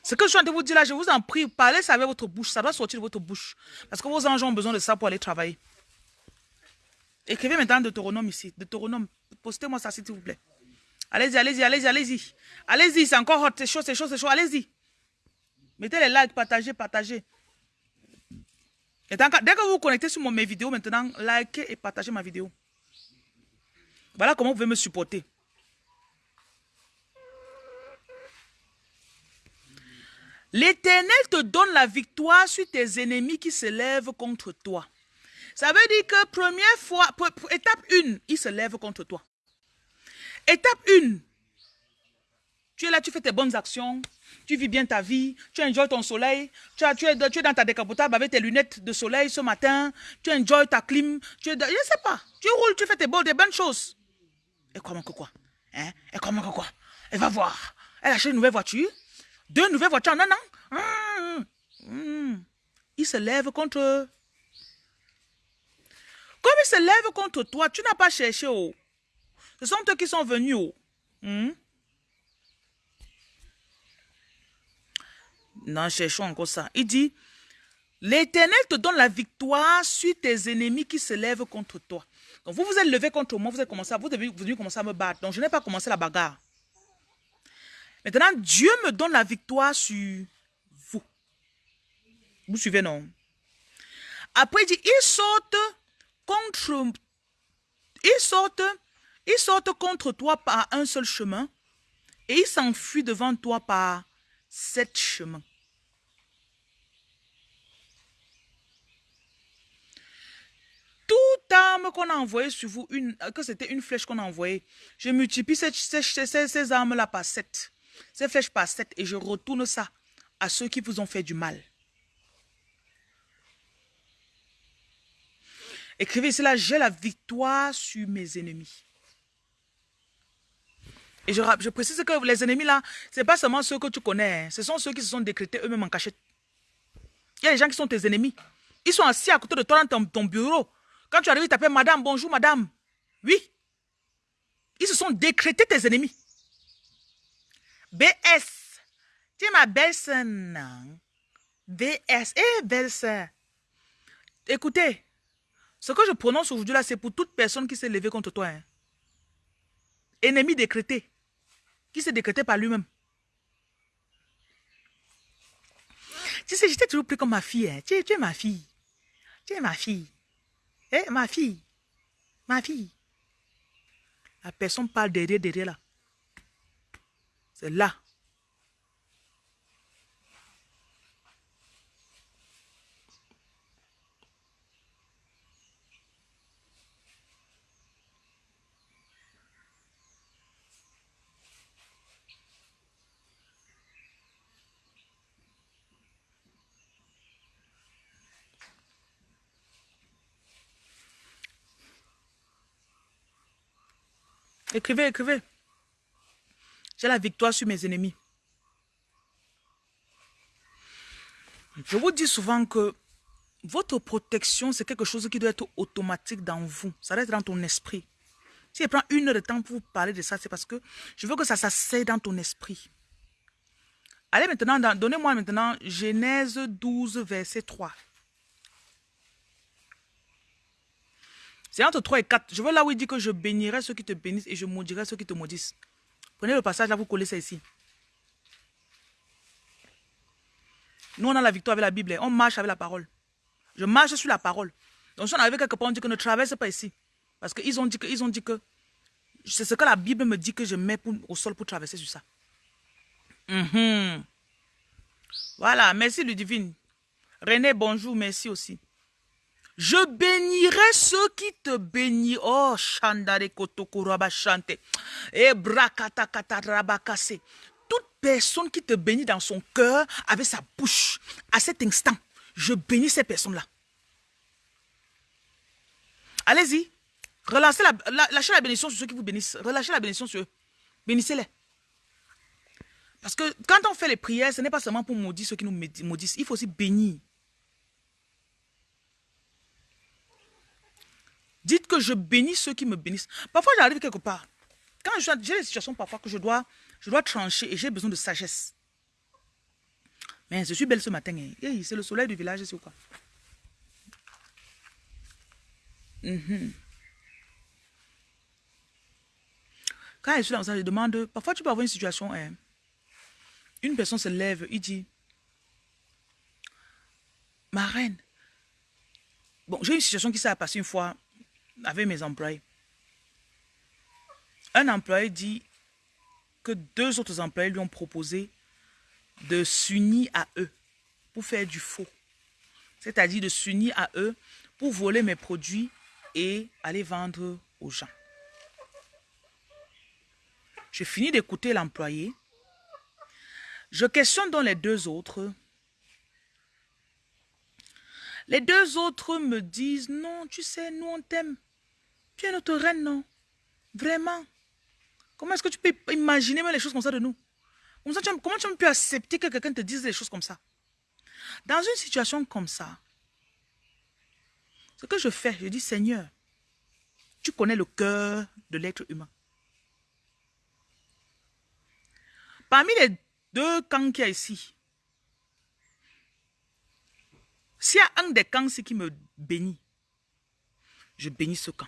Ce que je suis en train de vous dire là, je vous en prie, parlez ça avec votre bouche. Ça doit sortir de votre bouche. Parce que vos anges ont besoin de ça pour aller travailler. Écrivez maintenant Deutéronome ici. Deutéronome. Postez-moi ça, s'il vous plaît. Allez-y, allez-y, allez-y, allez-y. Allez-y, c'est encore hot, c'est chaud, c'est chaud, c'est chaud. Allez-y. Mettez les likes, partagez, partagez. Et dès que vous vous connectez sur mes vidéos maintenant, likez et partagez ma vidéo. Voilà comment vous pouvez me supporter. L'Éternel te donne la victoire sur tes ennemis qui se lèvent contre toi. Ça veut dire que première fois, étape 1, ils se lèvent contre toi. Étape 1. Tu es là, tu fais tes bonnes actions, tu vis bien ta vie, tu enjoy ton soleil, tu, es, dans ta décapotable avec tes lunettes de soleil ce matin, tu enjoy ta clim, je ne sais pas, tu roules, tu fais tes, bonnes, des bonnes choses. Et comment que quoi? Hein? Et comment que quoi? Elle va voir. Elle a acheté une nouvelle voiture, deux nouvelles voitures non, non. Hum, Il se lève contre eux. Comme il se lève contre toi, tu n'as pas cherché. Oh. Ce sont eux qui sont venus. Oh. Hmm? Non, cherchons encore ça. Il dit, l'Éternel te donne la victoire sur tes ennemis qui se lèvent contre toi. Donc vous vous êtes levé contre moi, vous êtes commencé, vous êtes venu commencer à me battre. Donc je n'ai pas commencé la bagarre. Maintenant, Dieu me donne la victoire sur vous. Vous suivez, non? Après, il dit, ils sortent contre... Ils sortent ils sortent contre toi par un seul chemin et ils s'enfuient devant toi par sept chemins. Toute arme qu'on a envoyée sur vous, que c'était une flèche qu'on a envoyée, je multiplie ces, ces armes-là par sept. Ces flèches par sept et je retourne ça à ceux qui vous ont fait du mal. Écrivez cela, j'ai la victoire sur mes ennemis. Et je, précise que les ennemis là, ce n'est pas seulement ceux que tu connais, hein. ce sont ceux qui se sont décrétés eux-mêmes en cachette. Il y a des gens qui sont tes ennemis. Ils sont assis à côté de toi dans ton, bureau. Quand tu arrives, ils t'appellent madame, bonjour madame. Oui. Ils se sont décrétés tes ennemis. BS. Tu es ma belle-sœur, BS. Eh, belle-sœur. Écoutez, ce que je prononce aujourd'hui là, c'est pour toute personne qui s'est levée contre toi. Hein. Ennemi décrété qui s'est décrété par lui-même. Tu sais, j'étais toujours plus comme ma fille. Hein. Tu, es, ma fille. Tu es ma fille. Eh, ma fille. Ma fille. La personne parle derrière, derrière là. C'est là. Écrivez, écrivez. J'ai la victoire sur mes ennemis. Je vous dis souvent que votre protection, c'est quelque chose qui doit être automatique dans vous. Ça doit être dans ton esprit. Si je prends une heure de temps pour vous parler de ça, c'est parce que je veux que ça s'asseye dans ton esprit. Allez maintenant, donnez-moi maintenant Genèse 12, verset 3. C'est entre 3 et 4. Je veux là où il dit que je bénirai ceux qui te bénissent et je maudirai ceux qui te maudissent. Prenez le passage là, vous collez ça ici. Nous, on a la victoire avec la Bible. On marche avec la parole. Je marche sur la parole. Donc, si on arrive quelque part, on dit que ne traverse pas ici. Parce qu'ils ont dit que, ils ont dit que c'est ce que la Bible me dit que je mets au sol pour traverser sur ça. Mhm. Voilà, merci le divine. René, bonjour, merci aussi. Je bénirai ceux qui te bénissent. Oh, Shandare Kotokuraba Chante. Et Brakatakatarabakase. Toute personne qui te bénit dans son cœur avec sa bouche, à cet instant, je bénis ces personnes-là. Allez-y. Relancez la, lâchez la bénédiction sur ceux qui vous bénissent. Relâchez la bénédiction sur eux. Bénissez-les. Parce que quand on fait les prières, ce n'est pas seulement pour maudire ceux qui nous maudissent. Il faut aussi bénir. Dites que je bénis ceux qui me bénissent. Parfois, j'arrive quelque part. Quand j'ai des situations parfois que je dois, je dois trancher et j'ai besoin de sagesse. Mais je suis belle ce matin. Hein. c'est le soleil du village, c'est quoi? Mhm. Quand je suis dans ça, je demande, parfois tu peux avoir une situation, hein, une personne se lève, il dit, ma reine, bon, j'ai une situation qui s'est passée une fois avec mes employés. Un employé dit que deux autres employés lui ont proposé de s'unir à eux pour faire du faux. C'est-à-dire de s'unir à eux pour voler mes produits et aller vendre aux gens. Je finis d'écouter l'employé. Je questionne donc les deux autres. Les deux autres me disent, non, tu sais, nous on t'aime. Tu es notre reine, non? Vraiment? Comment est-ce que tu peux imaginer les choses comme ça de nous? Comment tu peux accepter que quelqu'un te dise des choses comme ça? Dans une situation comme ça, ce que je fais, je dis, Seigneur, tu connais le cœur de l'être humain. Parmi les deux camps qu'il y a ici, s'il y a un des camps qui me bénit, je bénis ce camp.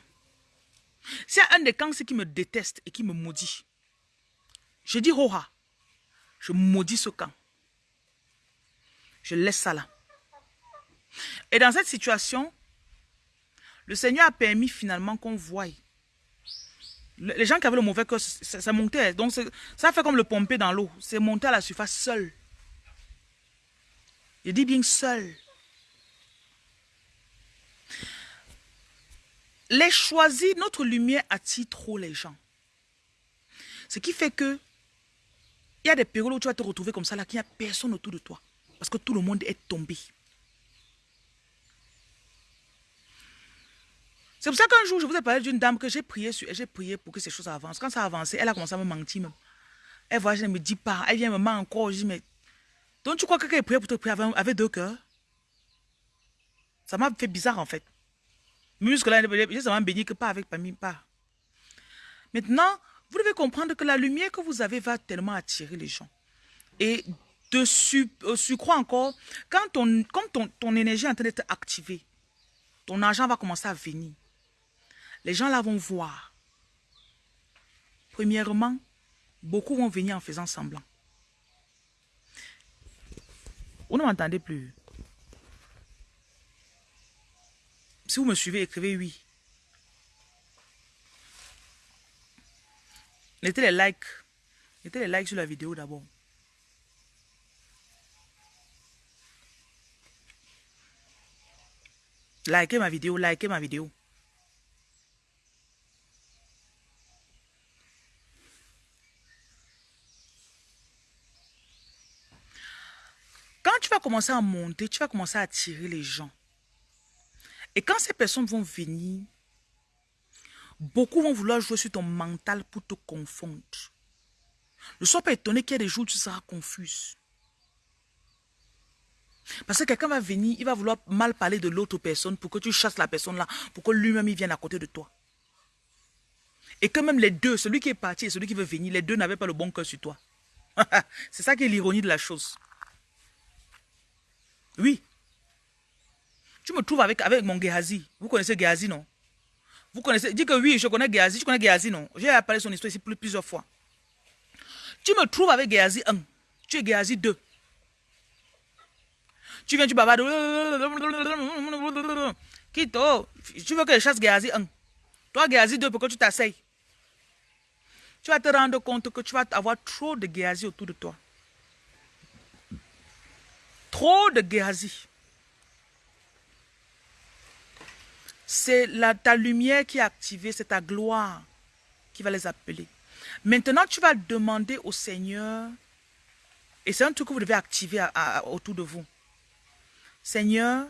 A un des camps qui me déteste et qui me maudit, je dis Hoha, je maudis ce camp. Je laisse ça là. Et dans cette situation, le Seigneur a permis finalement qu'on voie. Les gens qui avaient le mauvais cœur, ça, montait. Donc ça fait comme le pomper dans l'eau. C'est monté à la surface seul. Je dis bien seul. Les choisis, notre lumière attire trop les gens. Ce qui fait que il y a des périodes où tu vas te retrouver comme ça, là, qu'il n'y a personne autour de toi. Parce que tout le monde est tombé. C'est pour ça qu'un jour, je vous ai parlé d'une dame que j'ai prié sur, j'ai prié pour que ces choses avancent. Quand ça a avancé, elle a commencé à me mentir même. Elle voit, je ne me dis pas. Elle vient me mentir encore. Je dis, mais... Donc tu crois que quelqu'un est prié pour te prier avec, deux cœurs? Ça m'a fait bizarre en fait. Jusque-là, ça m'a que pas avec pas. Maintenant, vous devez comprendre que la lumière que vous avez va tellement attirer les gens. Et dessus, euh, crois encore, quand, ton, ton, ton énergie est en train d'être activée, ton argent va commencer à venir. Les gens là vont voir. Premièrement, beaucoup vont venir en faisant semblant. Vous ne m'entendez plus. Si vous me suivez, écrivez oui. Mettez les likes. Mettez les likes sur la vidéo d'abord. Likez ma vidéo, likez ma vidéo. Quand tu vas commencer à monter, tu vas commencer à attirer les gens. Et quand ces personnes vont venir, beaucoup vont vouloir jouer sur ton mental pour te confondre. Ne sois pas étonné qu'il y a des jours où tu seras confuse. Parce que quelqu'un va venir, il va vouloir mal parler de l'autre personne pour que tu chasses la personne là, pour que lui-même il vienne à côté de toi. Et que même les deux, celui qui est parti et celui qui veut venir, les deux n'avaient pas le bon cœur sur toi. C'est ça qui est l'ironie de la chose. Oui. Tu me trouves avec, avec mon Gehazi. Vous connaissez Gehazi, non? Vous connaissez Dis que oui, je connais Gehazi. Tu connais Gehazi, non? J'ai parlé son histoire ici plusieurs fois. Tu me trouves avec Gehazi 1. Tu es Gehazi 2. Tu viens, tu bavardes. Kito, tu veux que je chasse Géazi 1. Toi, Géazi 2, pourquoi tu t'asseyes Tu vas te rendre compte que tu vas avoir trop de Géazi autour de toi. Trop de Géazi. C'est ta lumière qui est activée, c'est ta gloire qui va les appeler. Maintenant, tu vas demander au Seigneur, et c'est un truc que vous devez activer autour de vous. Seigneur,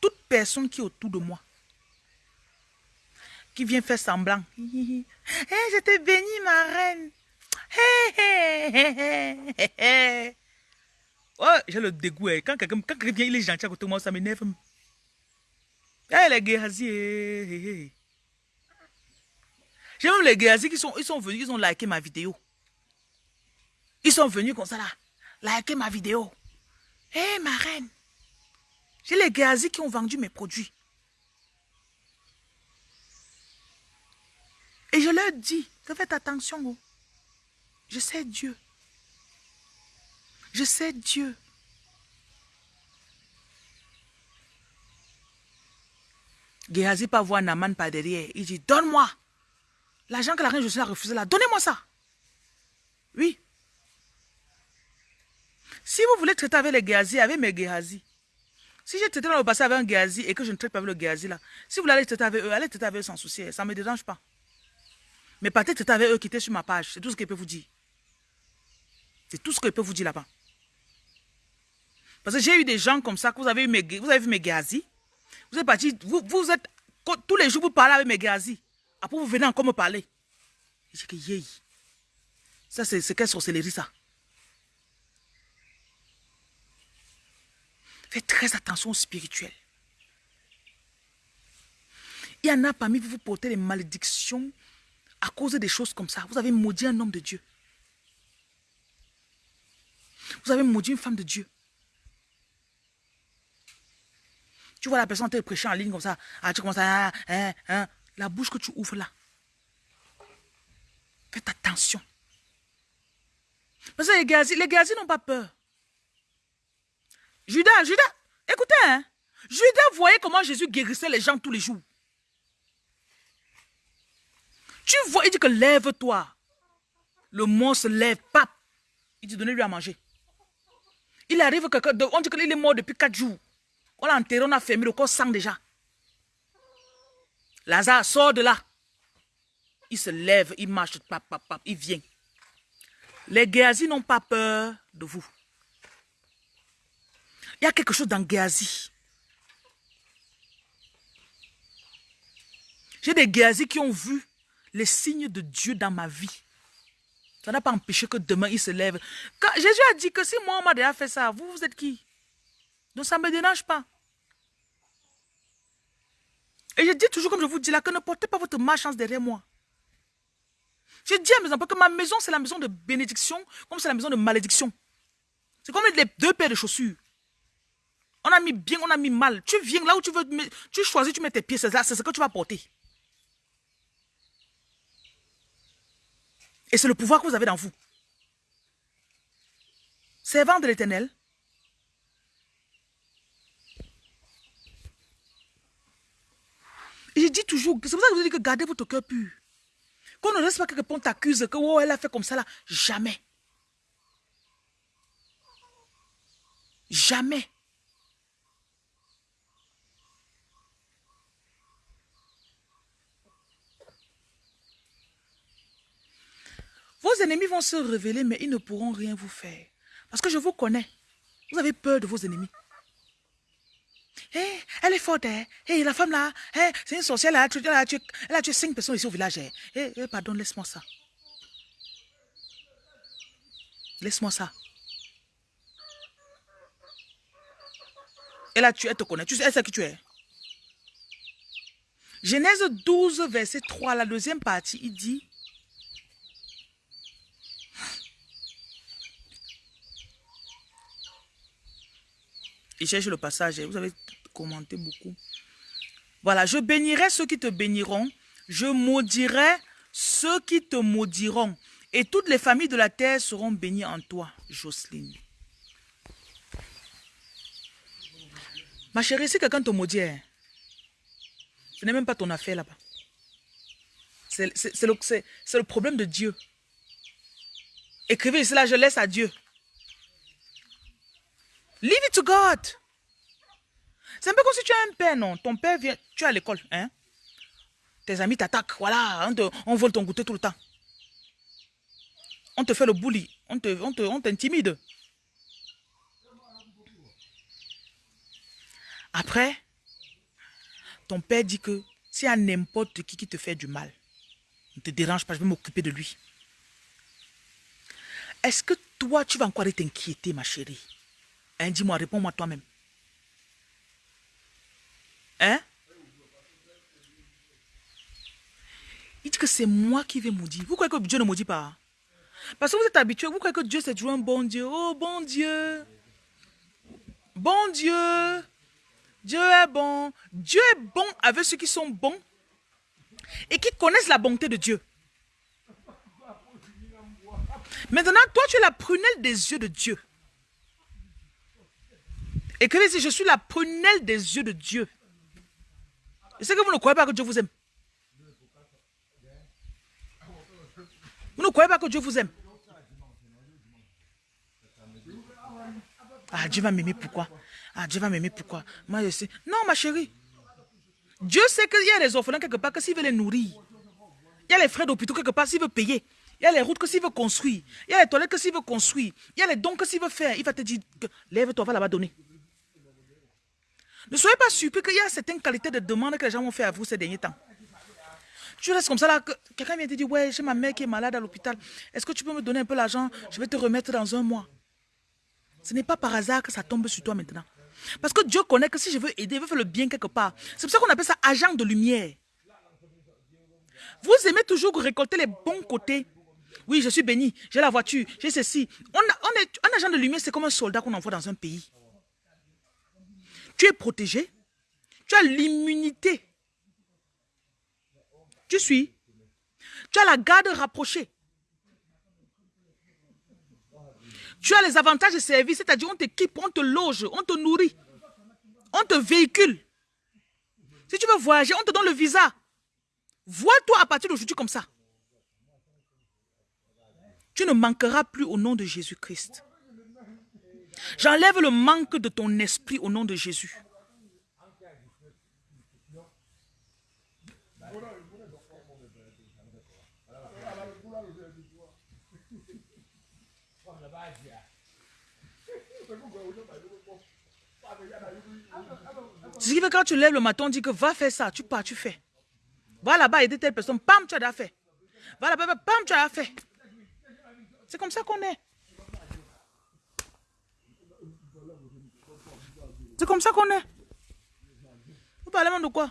toute personne qui est autour de moi, qui vient faire semblant. hey, je t'ai béni, ma reine. oh, j'ai le dégoût. Hein. Quand quelqu'un vient, il est gentil à côté de moi, ça m'énerve. Eh, les Géasi. J'ai même les Géasi qui sont, ils sont venus, ils ont liké ma vidéo. Ils sont venus comme ça là. Liker ma vidéo. Hé, ma reine. J'ai les Géasi qui ont vendu mes produits. Et je leur dis, faites attention. Oh. Je sais Dieu. Je sais Dieu. Géasi pas voir Naman par derrière. Il dit, donne-moi. L'argent que la reine Josiane a refusé là, donnez-moi ça. Oui. Si vous voulez traiter avec les Géasi, avec mes Géasi. Si j'ai traité dans le passé avec un Géasi et que je ne traite pas avec le Géasi là, si vous voulez aller traiter avec eux, allez traiter avec eux sans souci. Ça ne me dérange pas. Mais peut-être traiter avec eux qui étaient sur ma page. C'est tout ce qu'il peut vous dire. C'est tout ce que peut vous dire là-bas. Parce que j'ai eu des gens comme ça, que vous avez, eu mes, vous avez vu mes gazis. Vous êtes parti, vous, vous êtes, tous les jours vous parlez avec mes gazis. Après vous venez encore me parler. J'ai que yé. Ça c'est quelle sorcellerie ça? Faites très attention spirituel. Il y en a parmi vous, vous portez des malédictions à cause des choses comme ça. Vous avez maudit un homme de Dieu. Vous avez maudit une femme de Dieu. Tu vois la personne te prêcher en ligne comme ça. Ah, tu commences à... Hein, hein, hein. la bouche que tu ouvres là. Faites attention. Parce que les gazis, les n'ont pas peur. Judas, Judas, écoutez, hein. Judas voyait comment Jésus guérissait les gens tous les jours. Tu vois, il dit que lève-toi. Le monstre lève, pape. Il dit donnez-lui à manger. Il arrive, on dit qu'il est mort depuis 4 jours. On l'a enterré, on a fermé, le corps sang déjà. Lazare sort de là. Il se lève, il marche, pap, pap, pap, il vient. Les Géazis n'ont pas peur de vous. Il y a quelque chose dans Géasi. J'ai des Géazis qui ont vu les signes de Dieu dans ma vie. Ça n'a pas empêché que demain, il se lève. Quand Jésus a dit que si moi, on m'a déjà fait ça, vous, vous êtes qui? Donc, ça ne me dérange pas. Et je dis toujours, comme je vous dis là, que ne portez pas votre malchance derrière moi. Je dis à mes enfants que ma maison, c'est la maison de bénédiction, comme c'est la maison de malédiction. C'est comme les deux paires de chaussures. On a mis bien, on a mis mal. Tu viens là où tu veux, tu choisis, tu mets tes pieds, c'est ce que tu vas porter. Et c'est le pouvoir que vous avez dans vous. Servant de l'éternel. Je dis toujours, c'est pour ça que je vous dis que gardez votre cœur pur. Qu'on ne laisse pas que quelqu'un t'accuse que oh, elle a fait comme ça là. Jamais. Jamais. Vos ennemis vont se révéler, mais ils ne pourront rien vous faire. Parce que je vous connais. Vous avez peur de vos ennemis. Hey, elle est forte? Hey, la femme là, c'est une sorcière, là, elle a, tué, elle a tué cinq personnes ici au village. Pardon, laisse-moi ça. Laisse-moi ça. Elle a tué, elle te connaît. Tu sais, elle sait qui tu es. Genèse 12, verset 3, la deuxième partie, il dit Il cherche le passage. Vous avez commenté beaucoup. Voilà, je bénirai ceux qui te béniront. Je maudirai ceux qui te maudiront. Et toutes les familles de la terre seront bénies en toi, Jocelyne. Ma chérie, si quelqu'un te maudit, hein, ce n'est même pas ton affaire là-bas. C'est le, le problème de Dieu. Écrivez cela, je laisse à Dieu. Leave it to God. C'est un peu comme si tu as un père, non? Ton père vient, tu es à l'école, hein? Tes amis t'attaquent, voilà, on, on vole ton goûter tout le temps. On te fait le bully, on t'intimide. On Après, ton père dit que s'il y a n'importe qui qui te fait du mal, ne te dérange pas, je vais m'occuper de lui. Est-ce que toi, tu vas encore t'inquiéter, ma chérie? Dis-moi, réponds-moi toi-même. Hein? Il dit que c'est moi qui vais maudire. Vous croyez que Dieu ne maudit pas? Parce que vous êtes habitué, vous croyez que Dieu c'est toujours un bon Dieu. Oh, bon Dieu. Bon Dieu. Dieu est bon. Dieu est bon avec ceux qui sont bons et qui connaissent la bonté de Dieu. Maintenant, toi, tu es la prunelle des yeux de Dieu. Et que si je suis la prunelle des yeux de Dieu. Et c'est que vous ne croyez pas que Dieu vous aime. Vous ne croyez pas que Dieu vous aime. Ah, Dieu va m'aimer pourquoi? Ah, Dieu va m'aimer pourquoi? Moi, je sais. Non, ma chérie. Dieu sait qu'il y a des orphelins quelque part que s'il veut les nourrir. Il y a les frais d'hôpital quelque part s'il veut payer. Il y a les routes que s'il veut construire. Il y a les toilettes que s'il veut construire. Il y a les dons que s'il veut faire. Il va te dire, lève-toi, va là-bas donner. Ne soyez pas surpris qu'il y a certaines qualités de demande que les gens ont fait à vous ces derniers temps. Tu restes comme ça là, quelqu'un vient te dire, ouais, j'ai ma mère qui est malade à l'hôpital. Est-ce que tu peux me donner un peu l'argent? Je vais te remettre dans un mois. Ce n'est pas par hasard que ça tombe sur toi maintenant. Parce que Dieu connaît que si je veux aider, je veux faire le bien quelque part. C'est pour ça qu'on appelle ça agent de lumière. Vous aimez toujours récolter les bons côtés. Oui, je suis béni, j'ai la voiture, j'ai ceci. On est, un agent de lumière, c'est comme un soldat qu'on envoie dans un pays. Tu es protégé. Tu as l'immunité. Tu suis. Tu as la garde rapprochée. Tu as les avantages de service, c'est-à-dire on t'équipe, on te loge, on te nourrit, on te véhicule. Si tu veux voyager, on te donne le visa. Vois-toi à partir d'aujourd'hui comme ça. Tu ne manqueras plus au nom de Jésus-Christ. J'enlève le manque de ton esprit au nom de Jésus. Ce qui fait quand tu lèves le matin, on dit que va faire ça, tu pars, tu fais. Va là-bas aider telle personne, pam, tu as fait. Va là-bas, pam, tu as fait. C'est comme ça qu'on est. C'est comme ça qu'on est. Vous parlez même de quoi?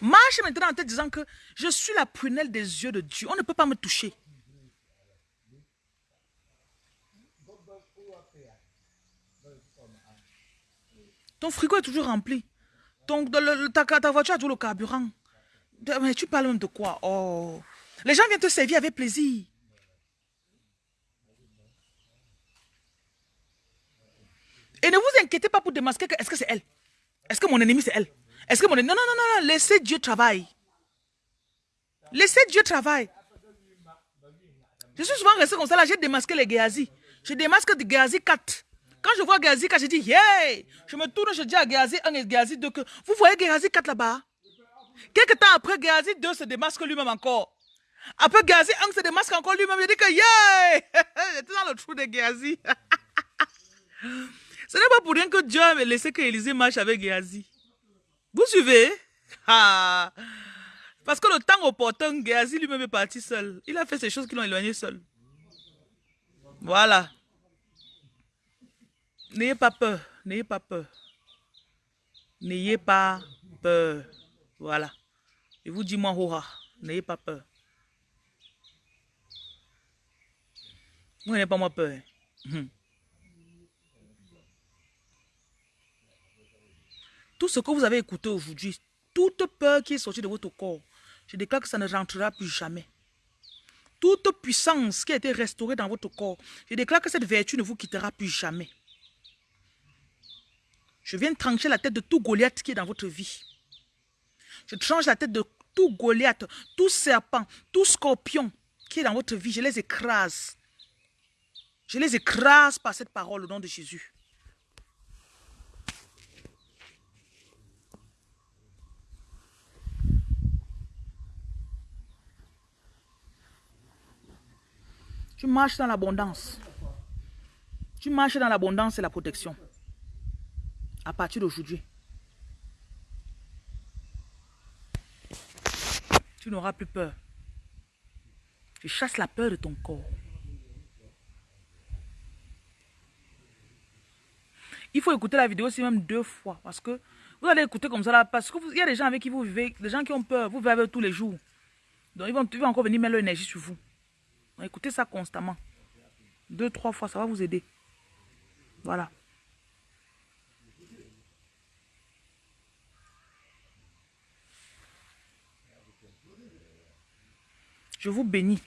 Marche maintenant en te disant que je suis la prunelle des yeux de Dieu. On ne peut pas me toucher. Ton frigo est toujours rempli. Ta, ta, voiture a toujours le carburant. Mais tu parles même de quoi? Oh. Les gens viennent te servir avec plaisir. Et ne vous inquiétez pas pour démasquer que est-ce que c'est elle? Est-ce que mon ennemi c'est elle? Est-ce que mon ennemi... Non, non, non, non, laissez Dieu travailler. Laissez Dieu travailler. Je suis souvent resté comme ça là, j'ai démasqué les Géasi. Je démasque Géasi 4. Quand je vois Géasi 4, je dis, hey Je me tourne, je dis à Géasi 1 et Géasi 2 que, vous voyez Géasi 4 là-bas? Quelques temps après, Géasi 2 se démasque lui-même encore. Après Géasi 1 se démasque encore lui-même. Je dis que, yeah J'étais dans le trou de Géasi. Ce n'est pas pour rien que Dieu a laissé que Élisée marche avec Géasi. Vous suivez ah. Parce que le temps opportun, Géasi lui-même est parti seul. Il a fait ces choses qui l'ont éloigné seul. Voilà. N'ayez pas peur. N'ayez pas peur. N'ayez pas peur. Voilà. Je vous dis, moi, hoha. N'ayez pas peur. Vous n'avez pas moi peur. Hein. Tout ce que vous avez écouté aujourd'hui, toute peur qui est sortie de votre corps, je déclare que ça ne rentrera plus jamais. Toute puissance qui a été restaurée dans votre corps, je déclare que cette vertu ne vous quittera plus jamais. Je viens trancher la tête de tout Goliath qui est dans votre vie. Je tranche la tête de tout Goliath, tout serpent, tout scorpion qui est dans votre vie. Je les écrase Je les écrase par cette parole au nom de Jésus. Tu marches dans l'abondance. Tu marches dans l'abondance et la protection. À partir d'aujourd'hui. Tu n'auras plus peur. Tu chasses la peur de ton corps. Il faut écouter la vidéo aussi même deux fois. Parce que vous allez écouter comme ça là. Parce qu'il y a des gens avec qui vous vivez, des gens qui ont peur. Vous vivez tous les jours. Donc ils vont, ils vont encore venir mettre leur énergie sur vous. Écoutez ça constamment. Deux, trois fois, ça va vous aider. Voilà. Je vous bénis.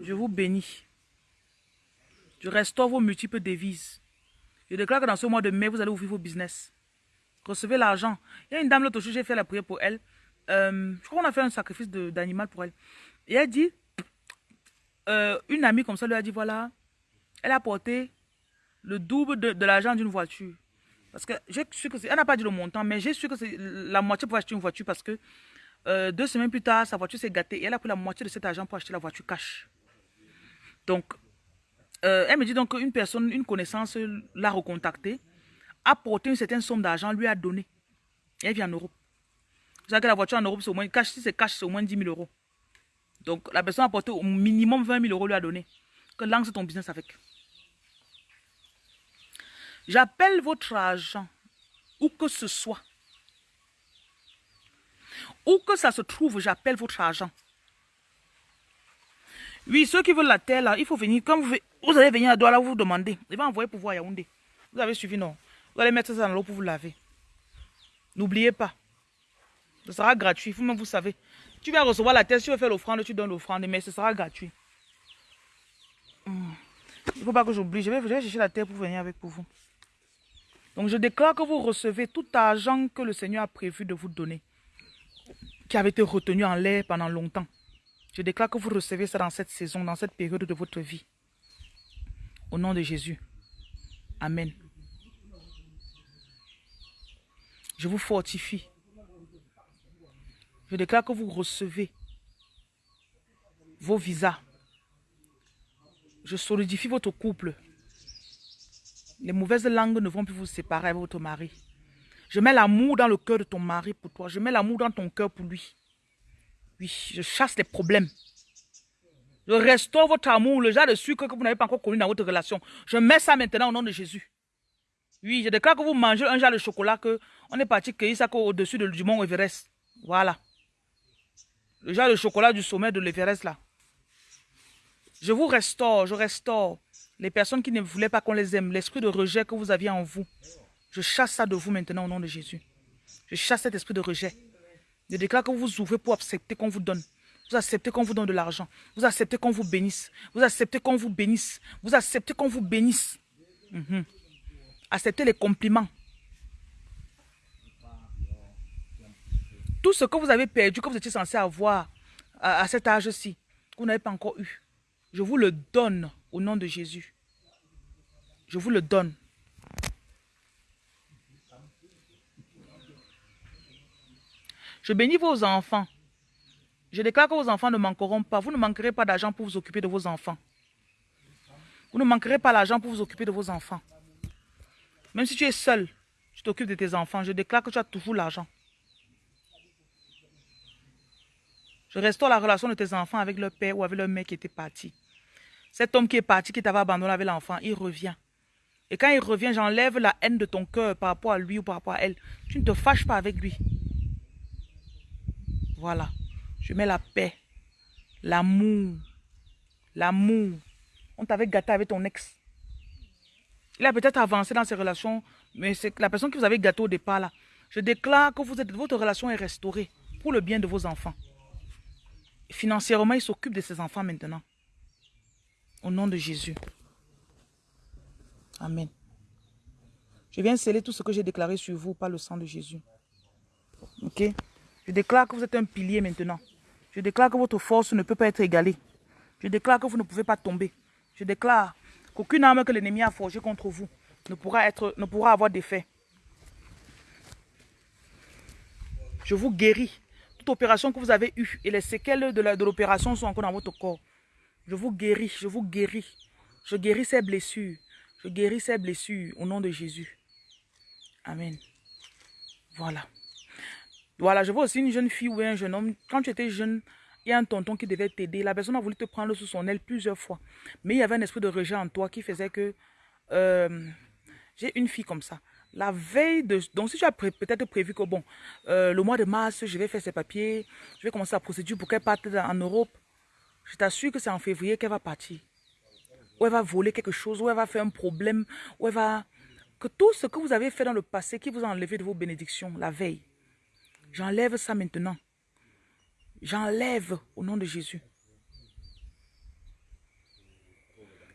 Je vous bénis. Je restaure vos multiples devises. Je déclare que dans ce mois de mai, vous allez ouvrir vos business. Recevez l'argent. Il y a une dame l'autre jour, j'ai fait la prière pour elle. Euh, je crois qu'on a fait un sacrifice d'animal pour elle. Et elle dit, euh, une amie comme ça lui a dit, voilà, elle a porté le double de, l'argent d'une voiture. Parce que j'ai su que elle n'a pas dit le montant, mais j'ai su que c'est la moitié pour acheter une voiture parce que euh, deux semaines plus tard, sa voiture s'est gâtée et elle a pris la moitié de cet argent pour acheter la voiture cash. Donc, euh, elle me dit donc qu'une personne, une connaissance l'a recontactée, a porté une certaine somme d'argent, lui a donné. Et elle vit en Europe. Savez que la voiture en Europe, c'est au moins, cash, si c'est cash, c'est au moins 10 000 euros. Donc, la personne a porté au minimum 20 000 euros, lui a donné. Que lance ton business avec. J'appelle votre argent, où que ce soit. Où que ça se trouve, j'appelle votre argent. Oui, ceux qui veulent la terre, là, il faut venir. Vous allez venir à Douala, vous vous demandez. Il va envoyer pour voir Yaoundé. Vous avez suivi, non? Vous allez mettre ça dans l'eau pour vous laver. N'oubliez pas. Ce sera gratuit. Vous-même, vous savez. Tu vas recevoir la terre. Si tu veux faire l'offrande, tu donnes l'offrande. Mais ce sera gratuit. Hmm. Il ne faut pas que j'oublie. Je vais, je vais chercher la terre pour venir avec pour vous. Donc, je déclare que vous recevez tout argent que le Seigneur a prévu de vous donner. Qui avait été retenu en l'air pendant longtemps. Je déclare que vous recevez ça dans cette saison, dans cette période de votre vie. Au nom de Jésus. Amen. Je vous fortifie. Je déclare que vous recevez vos visas. Je solidifie votre couple. Les mauvaises langues ne vont plus vous séparer avec votre mari. Je mets l'amour dans le cœur de ton mari pour toi. Je mets l'amour dans ton cœur pour lui. Oui, je chasse les problèmes. Je restaure votre amour, le genre de sucre que vous n'avez pas encore connu dans votre relation. Je mets ça maintenant au nom de Jésus. Oui, je déclare que vous mangez un genre de chocolat que on est parti cueillir ça au-dessus du mont Everest. Voilà. Le genre de chocolat du sommet de l'Everest là. Je vous restaure, je restaure les personnes qui ne voulaient pas qu'on les aime, l'esprit de rejet que vous aviez en vous. Je chasse ça de vous maintenant au nom de Jésus. Je chasse cet esprit de rejet. Je déclare que vous ouvrez pour accepter qu'on vous donne. Vous acceptez qu'on vous donne de l'argent. Vous acceptez qu'on vous bénisse. Vous acceptez qu'on vous bénisse. Vous acceptez qu'on vous bénisse. Mhm. Acceptez les compliments. Tout ce que vous avez perdu, que vous étiez censé avoir à, cet âge-ci, que vous n'avez pas encore eu, je vous le donne au nom de Jésus. Je vous le donne. Je bénis vos enfants. Je déclare que vos enfants ne manqueront pas. Vous ne manquerez pas d'argent pour vous occuper de vos enfants. Vous ne manquerez pas d'argent pour vous occuper de vos enfants. Même si tu es seul, tu t'occupes de tes enfants. Je déclare que tu as toujours l'argent. Je restaure la relation de tes enfants avec leur père ou avec leur mère qui était parti. Cet homme qui est parti, qui t'avait abandonné avec l'enfant, il revient. Et quand il revient, j'enlève la haine de ton cœur par rapport à lui ou par rapport à elle. Tu ne te fâches pas avec lui. Voilà. Je mets la paix, l'amour, l'amour. On t'avait gâté avec ton ex. Il a peut-être avancé dans ses relations, mais c'est la personne que vous avez gâté au départ. Je déclare que votre relation est restaurée pour le bien de vos enfants. Financièrement, il s'occupe de ses enfants maintenant. Au nom de Jésus. Amen. Je viens sceller tout ce que j'ai déclaré sur vous par le sang de Jésus. Ok? Je déclare que vous êtes un pilier maintenant. Je déclare que votre force ne peut pas être égalée. Je déclare que vous ne pouvez pas tomber. Je déclare qu'aucune arme que l'ennemi a forgée contre vous ne pourra, être, ne pourra avoir d'effet. Je vous guéris. Opération que vous avez eue et les séquelles de l'opération sont encore dans votre corps. Je vous guéris, je vous guéris. Je guéris ces blessures. Je guéris ces blessures au nom de Jésus. Amen. Voilà. Voilà, je vois aussi une jeune fille ou un jeune homme. Quand tu étais jeune, il y a un tonton qui devait t'aider. La personne a voulu te prendre sous son aile plusieurs fois. Mais il y avait un esprit de rejet en toi qui faisait que... Euh, j'ai une fille comme ça. La veille de... Donc, si tu as peut-être prévu que, bon, euh, le mois de mars, je vais faire ses papiers, je vais commencer la procédure pour qu'elle parte en Europe, je t'assure que c'est en février qu'elle va partir. Ou elle va voler quelque chose, ou elle va faire un problème, ou elle va... Que tout ce que vous avez fait dans le passé qui vous a enlevé de vos bénédictions, la veille, j'enlève ça maintenant. J'enlève au nom de Jésus.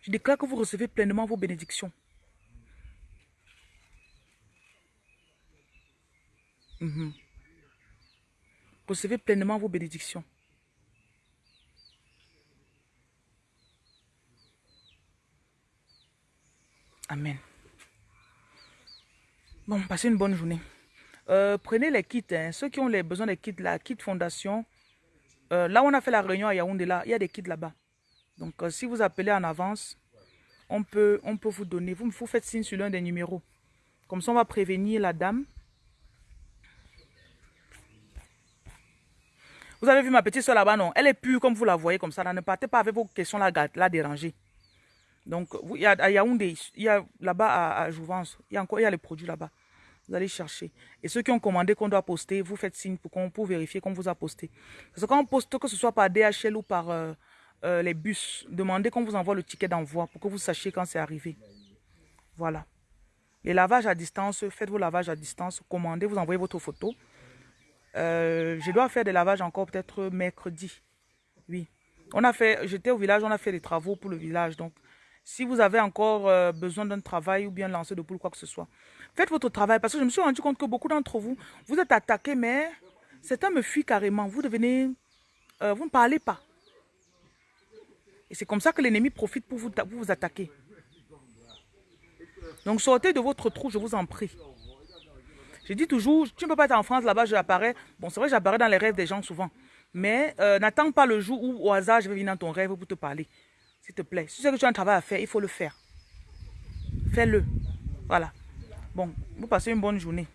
Je déclare que vous recevez pleinement vos bénédictions. Mhm. Recevez pleinement vos bénédictions. Amen. Bon, passez une bonne journée. Euh, prenez les kits. Hein. Ceux qui ont besoin des kits, la kit fondation, euh, là on a fait la réunion à Yaoundé, il y a des kits là-bas. Donc, euh, si vous appelez en avance, on peut, on peut vous donner. Vous, vous faites signe sur l'un des numéros. Comme ça, on va prévenir la dame. Vous avez vu ma petite soeur là-bas, non? Elle est pure comme vous la voyez comme ça. ne partez pas avec vos questions la, la déranger. Donc, il y a à Yaoundé, il y a là-bas à, Jouvence, il y a encore il y a les produits là-bas. Vous allez chercher. Et ceux qui ont commandé qu'on doit poster, vous faites signe pour, pour vérifier qu'on vous a posté. Parce que quand on poste, que ce soit par DHL ou par euh, euh, les bus, demandez qu'on vous envoie le ticket d'envoi pour que vous sachiez quand c'est arrivé. Voilà. Les lavages à distance, faites vos lavages à distance, commandez, vous envoyez votre photo. Euh, je dois faire des lavages encore peut-être mercredi. Oui. On a fait, j'étais au village, on a fait des travaux pour le village. Donc, si vous avez encore euh, besoin d'un travail ou bien lancer de poule, quoi que ce soit, faites votre travail. Parce que je me suis rendu compte que beaucoup d'entre vous, vous êtes attaqués, mais certains me fuient carrément. Vous devenez... Euh, vous ne parlez pas. Et c'est comme ça que l'ennemi profite pour vous, vous attaquer. Donc sortez de votre trou, je vous en prie. Je dis toujours, tu ne peux pas être en France, là-bas, j'apparais. Bon, c'est vrai, j'apparais dans les rêves des gens souvent. Mais euh, n'attends pas le jour où, au hasard, je vais venir dans ton rêve pour te parler. S'il te plaît. Si tu sais que tu as un travail à faire, il faut le faire. Fais-le. Voilà. Bon, vous passez une bonne journée.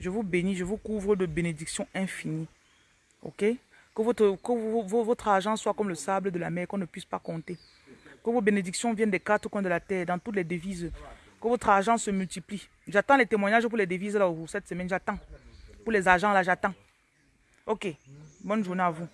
Je vous bénis, je vous couvre de bénédictions infinies. Ok? Que, votre, que votre argent soit comme le sable de la mer, qu'on ne puisse pas compter. Que vos bénédictions viennent des quatre coins de la terre, dans toutes les devises. Que votre argent se multiplie. J'attends les témoignages pour les devises là, cette semaine. J'attends. Pour les agents là, j'attends. Ok. Bonne journée à vous.